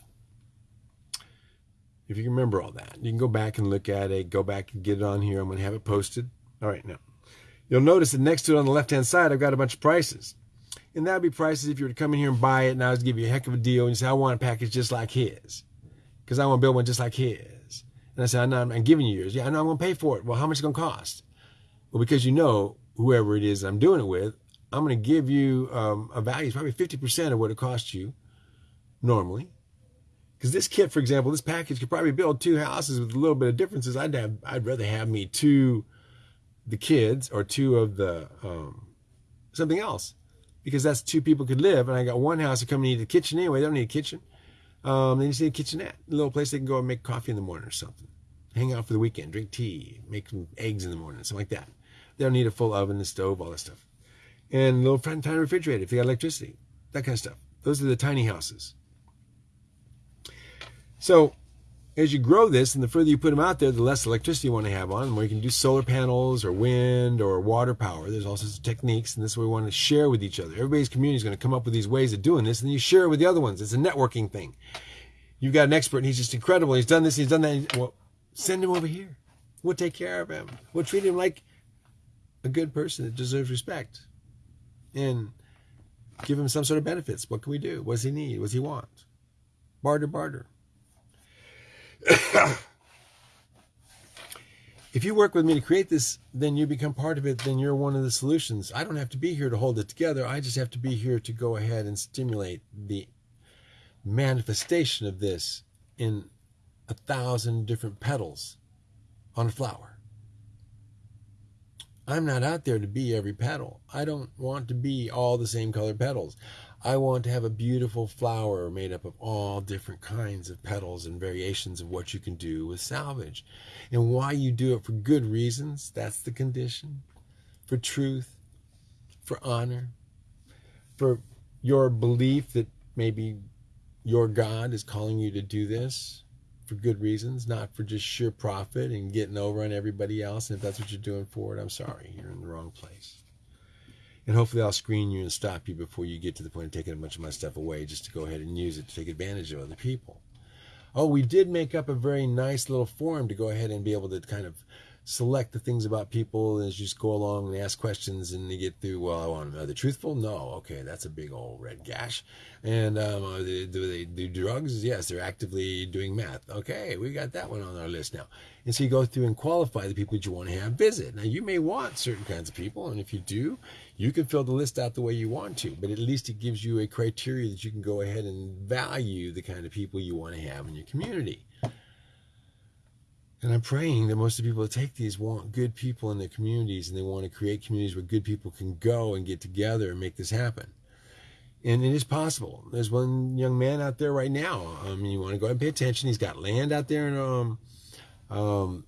if you can remember all that, you can go back and look at it. Go back and get it on here. I'm going to have it posted. All right, now you'll notice that next to it on the left hand side, I've got a bunch of prices. And that would be prices if you were to come in here and buy it and I was give you a heck of a deal and you say, I want a package just like his because I want to build one just like his. And I said, I'm, I'm giving you yours. Yeah, I know I'm going to pay for it. Well, how much is it going to cost? Well, because you know, whoever it is I'm doing it with, I'm going to give you um, a value, it's probably 50% of what it costs you normally. Because this kit, for example, this package could probably build two houses with a little bit of differences. I'd have, I'd rather have me two, the kids or two of the um, something else, because that's two people could live. And I got one house that come and need a kitchen anyway. They don't need a kitchen. Um, they just need a kitchenette, a little place they can go and make coffee in the morning or something. Hang out for the weekend, drink tea, make some eggs in the morning, something like that. They don't need a full oven and stove, all that stuff. And little tiny refrigerator if they got electricity, that kind of stuff. Those are the tiny houses. So as you grow this and the further you put them out there, the less electricity you want to have on them, you can do solar panels or wind or water power. There's all sorts of techniques, and this is what we want to share with each other. Everybody's community is going to come up with these ways of doing this, and you share it with the other ones. It's a networking thing. You've got an expert, and he's just incredible. He's done this, he's done that. Well, send him over here. We'll take care of him. We'll treat him like a good person that deserves respect. And give him some sort of benefits. What can we do? What does he need? What does he want? Barter, barter. if you work with me to create this, then you become part of it, then you're one of the solutions. I don't have to be here to hold it together. I just have to be here to go ahead and stimulate the manifestation of this in a thousand different petals on a flower. I'm not out there to be every petal. I don't want to be all the same colored petals. I want to have a beautiful flower made up of all different kinds of petals and variations of what you can do with salvage. And why you do it for good reasons, that's the condition. For truth, for honor, for your belief that maybe your God is calling you to do this for good reasons, not for just sheer profit and getting over on everybody else. And if that's what you're doing for it, I'm sorry, you're in the wrong place. And hopefully I'll screen you and stop you before you get to the point of taking a bunch of my stuff away just to go ahead and use it to take advantage of other people. Oh, we did make up a very nice little form to go ahead and be able to kind of select the things about people as you just go along and ask questions and you get through, well, I want them. Are they truthful? No. Okay, that's a big old red gash. And um, they, do they do drugs? Yes, they're actively doing meth. Okay, we got that one on our list now. And so you go through and qualify the people that you want to have visit. Now, you may want certain kinds of people, and if you do, you can fill the list out the way you want to, but at least it gives you a criteria that you can go ahead and value the kind of people you want to have in your community. And I'm praying that most of the people that take these want good people in their communities and they want to create communities where good people can go and get together and make this happen. And it is possible. There's one young man out there right now. I mean, you want to go and pay attention. He's got land out there and um, um,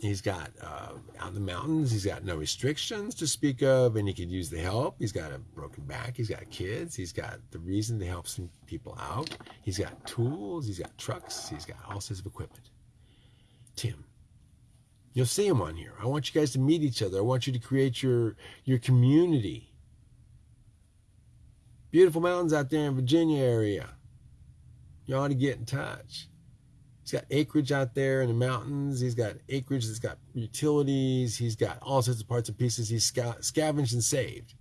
he's got uh, out in the mountains. He's got no restrictions to speak of, and he could use the help. He's got a broken back. He's got kids. He's got the reason to help some people out. He's got tools. He's got trucks. He's got all sorts of equipment. Tim. You'll see him on here. I want you guys to meet each other. I want you to create your your community. Beautiful mountains out there in Virginia area. You ought to get in touch. He's got acreage out there in the mountains. He's got acreage that's got utilities. He's got all sorts of parts and pieces he's scavenged and saved.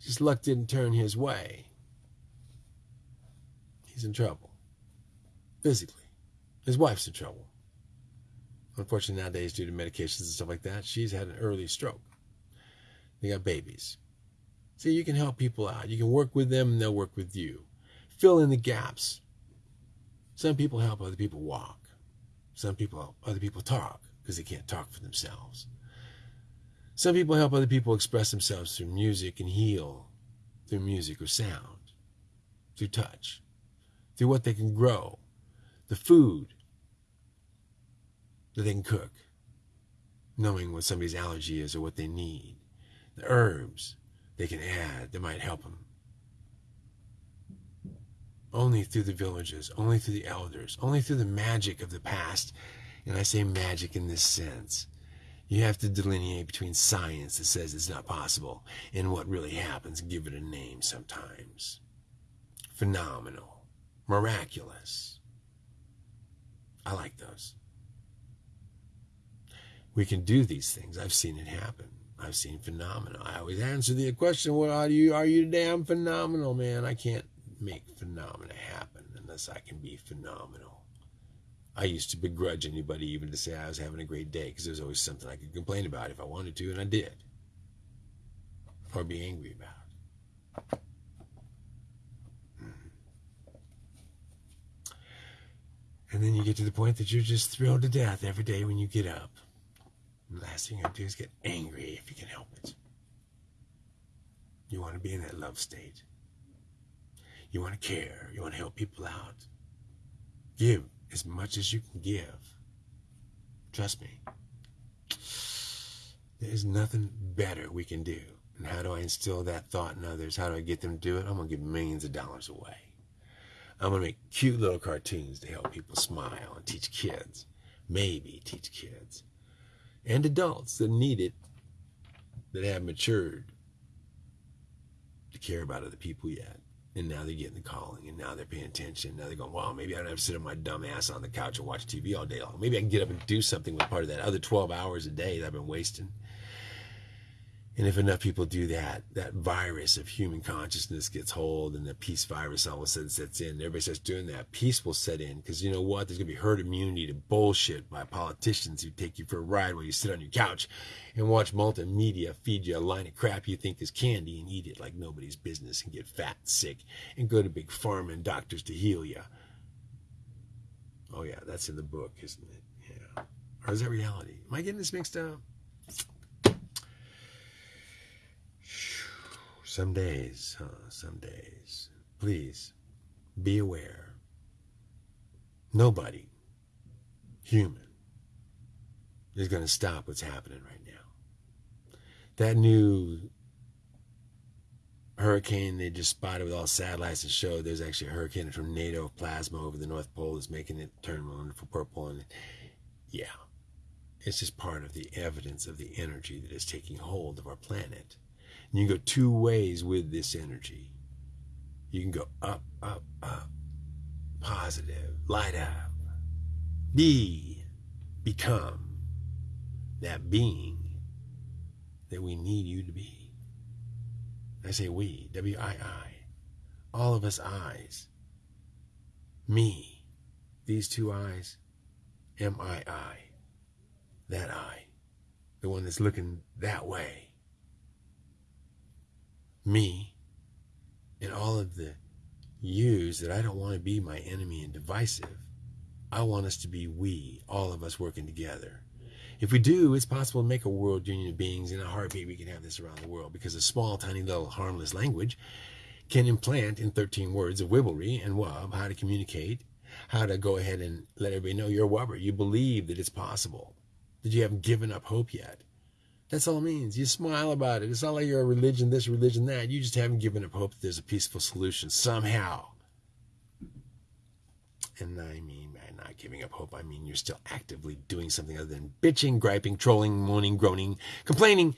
Just luck didn't turn his way. He's in trouble. Physically. His wife's in trouble. Unfortunately, nowadays, due to medications and stuff like that, she's had an early stroke. They got babies. See, you can help people out. You can work with them and they'll work with you. Fill in the gaps. Some people help other people walk. Some people help other people talk because they can't talk for themselves. Some people help other people express themselves through music and heal through music or sound, through touch, through what they can grow, the food that they can cook, knowing what somebody's allergy is or what they need, the herbs they can add that might help them. Only through the villages, only through the elders, only through the magic of the past. And I say magic in this sense. You have to delineate between science that says it's not possible and what really happens give it a name sometimes. Phenomenal. Miraculous. I like those. We can do these things. I've seen it happen. I've seen phenomenal. I always answer the question, "What are you? Are you damn phenomenal, man?" I can't make phenomena happen unless I can be phenomenal. I used to begrudge anybody even to say I was having a great day because there's always something I could complain about if I wanted to, and I did, or be angry about. Mm-hmm. And then you get to the point that you're just thrilled to death every day when you get up. Last thing you do is get angry if you can help it. You want to be in that love state. You want to care. You want to help people out. Give as much as you can give. Trust me. There's nothing better we can do. And how do I instill that thought in others? How do I get them to do it? I'm going to give millions of dollars away. I'm going to make cute little cartoons to help people smile and teach kids. Maybe teach kids. And adults that need it, that have matured to care about other people yet. And now they're getting the calling, and now they're paying attention. Now they're going, wow, maybe I don't have to sit on my dumb ass on the couch and watch TV all day long. Maybe I can get up and do something with part of that other 12 hours a day that I've been wasting. And if enough people do that, that virus of human consciousness gets hold and the peace virus all of a sudden sets in. Everybody starts doing that. Peace will set in because you know what? There's going to be herd immunity to bullshit by politicians who take you for a ride while you sit on your couch and watch multimedia feed you a line of crap you think is candy and eat it like nobody's business and get fat sick and go to big pharma and doctors to heal you. Oh, yeah, that's in the book, isn't it? Yeah. Or is that reality? Am I getting this mixed up? Some days, huh? Some days. Please be aware. Nobody, human, is going to stop what's happening right now. That new hurricane they just spotted with all satellites and showed there's actually a hurricane, tornado of plasma over the North Pole that's making it turn wonderful purple. And yeah, it's just part of the evidence of the energy that is taking hold of our planet. And you can go two ways with this energy. You can go up, up, up, positive, light up, be, become that being that we need you to be. I say we, W I I, all of us eyes, me, these two eyes, M I I, that eye, the one that's looking that way me and all of the yous that I don't want to be my enemy and divisive. I want us to be we, all of us working together. If we do, it's possible to make a world union of beings in a heartbeat. We can have this around the world because a small, tiny, little harmless language can implant in 13 words of wibblery and wub how to communicate, how to go ahead and let everybody know you're a wubber. You believe that it's possible, that you haven't given up hope yet. That's all it means. You smile about it. It's not like you're a religion this, religion that. You just haven't given up hope that there's a peaceful solution somehow. And I mean, by not giving up hope, I mean you're still actively doing something other than bitching, griping, trolling, moaning, groaning, complaining,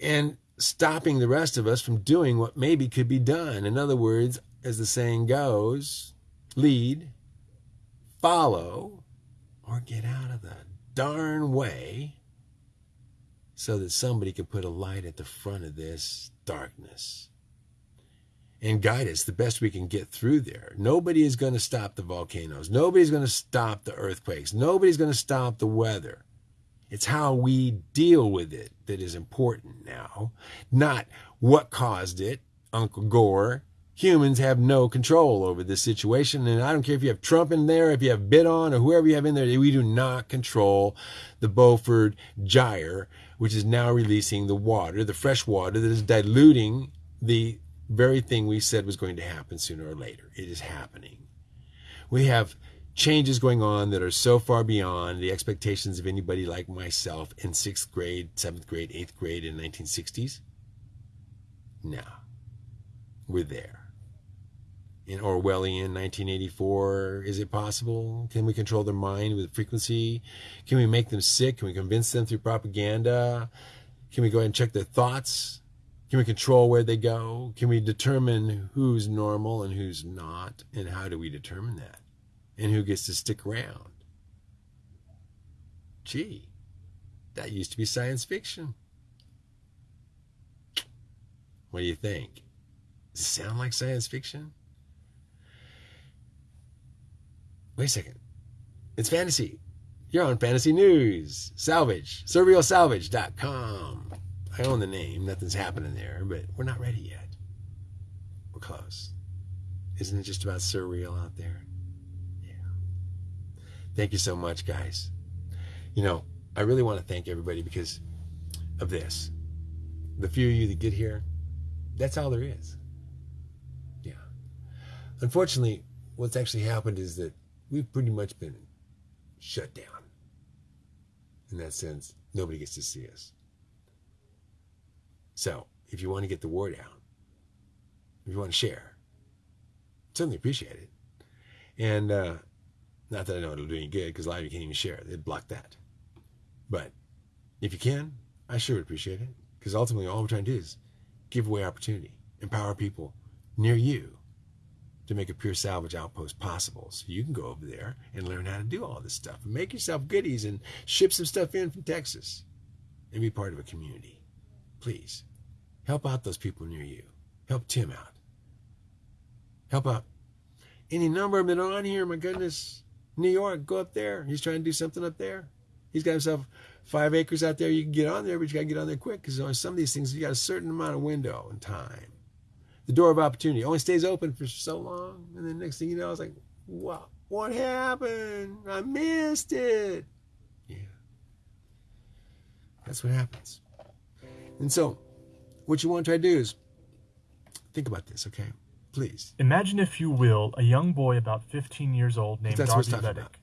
and stopping the rest of us from doing what maybe could be done. In other words, as the saying goes, lead, follow, or get out of the darn way so that somebody can put a light at the front of this darkness and guide us the best we can get through there. Nobody is going to stop the volcanoes. Nobody's going to stop the earthquakes. Nobody's going to stop the weather. It's how we deal with it that is important now, not what caused it, Uncle Gore. Humans have no control over this situation. And I don't care if you have Trump in there, if you have Biden or whoever you have in there, we do not control the Beaufort gyre which is now releasing the water, the fresh water that is diluting the very thing we said was going to happen sooner or later. It is happening. We have changes going on that are so far beyond the expectations of anybody like myself in sixth grade, seventh grade, eighth grade in the 1960s. Now, we're there in Orwellian 1984? Is it possible? Can we control their mind with frequency? Can we make them sick? Can we convince them through propaganda? Can we go ahead and check their thoughts? Can we control where they go? Can we determine who's normal and who's not? And how do we determine that? And who gets to stick around? Gee, that used to be science fiction. What do you think? Does it sound like science fiction? Wait a second. It's fantasy. You're on Fantasy News. Salvage. SurrealSalvage.com. I own the name. Nothing's happening there, but we're not ready yet. We're close. Isn't it just about surreal out there? Yeah. Thank you so much, guys. You know, I really want to thank everybody because of this. The few of you that get here, that's all there is. Yeah. Unfortunately, what's actually happened is that we've pretty much been shut down. In that sense, nobody gets to see us. So, if you want to get the word out, if you want to share, certainly appreciate it. And uh, not that I know it'll do any good because a lot of you can't even share. They'd block that. But if you can, I sure would appreciate it because ultimately all we're trying to do is give away opportunity, empower people near you to make a pure salvage outpost possible. So you can go over there and learn how to do all this stuff and make yourself goodies and ship some stuff in from Texas and be part of a community. Please help out those people near you. Help Tim out. Help out any number of them that are on here. My goodness. New York, go up there. He's trying to do something up there. He's got himself five acres out there. You can get on there, but you got to get on there quick because on some of these things, you got a certain amount of window and time. The door of opportunity only stays open for so long. And then next thing you know, I was like, wow, what happened? I missed it. Yeah. That's what happens. And so, what you want to try to do is think about this, okay? Please. Imagine, if you will, a young boy about 15 years old named what Darby Reddick.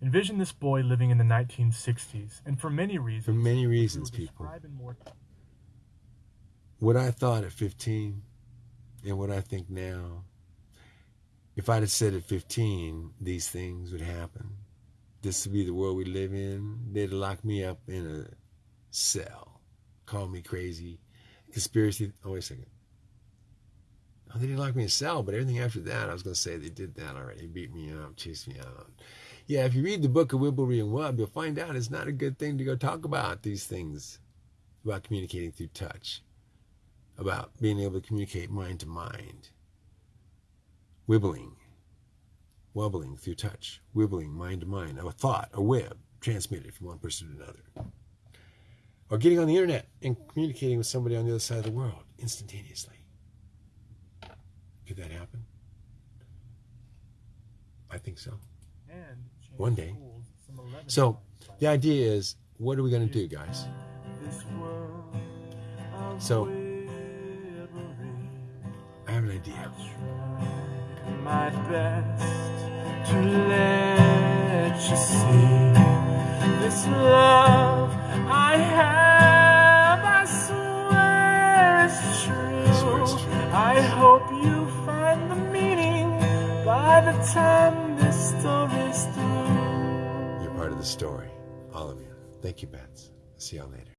Envision this boy living in the 1960s, and for many reasons. For many reasons, people. more what I thought at 15 and what I think now, if I'd have said at 15 these things would happen, this would be the world we live in, they'd lock me up in a cell, call me crazy, conspiracy. Oh, wait a second. Oh, they didn't lock me in a cell, but everything after that, I was going to say they did that already. Beat me up, chased me out. Yeah, if you read the book of Wibblery and Wub, you'll find out it's not a good thing to go talk about these things about communicating through touch about being able to communicate mind to mind. Wibbling, wobbling through touch, wibbling mind to mind, a thought, a web transmitted from one person to another. Or getting on the internet and communicating with somebody on the other side of the world instantaneously. Could that happen? I think so. and One day. schools some 11 So, The idea is what are we going to do, guys? This world of So- I have an idea. My best to let you see this love I have. I swear it's true. swear it's true. I hope you find the meaning by the time this story's through. You're part of the story, all of you. Thank you, Bets. See y'all later.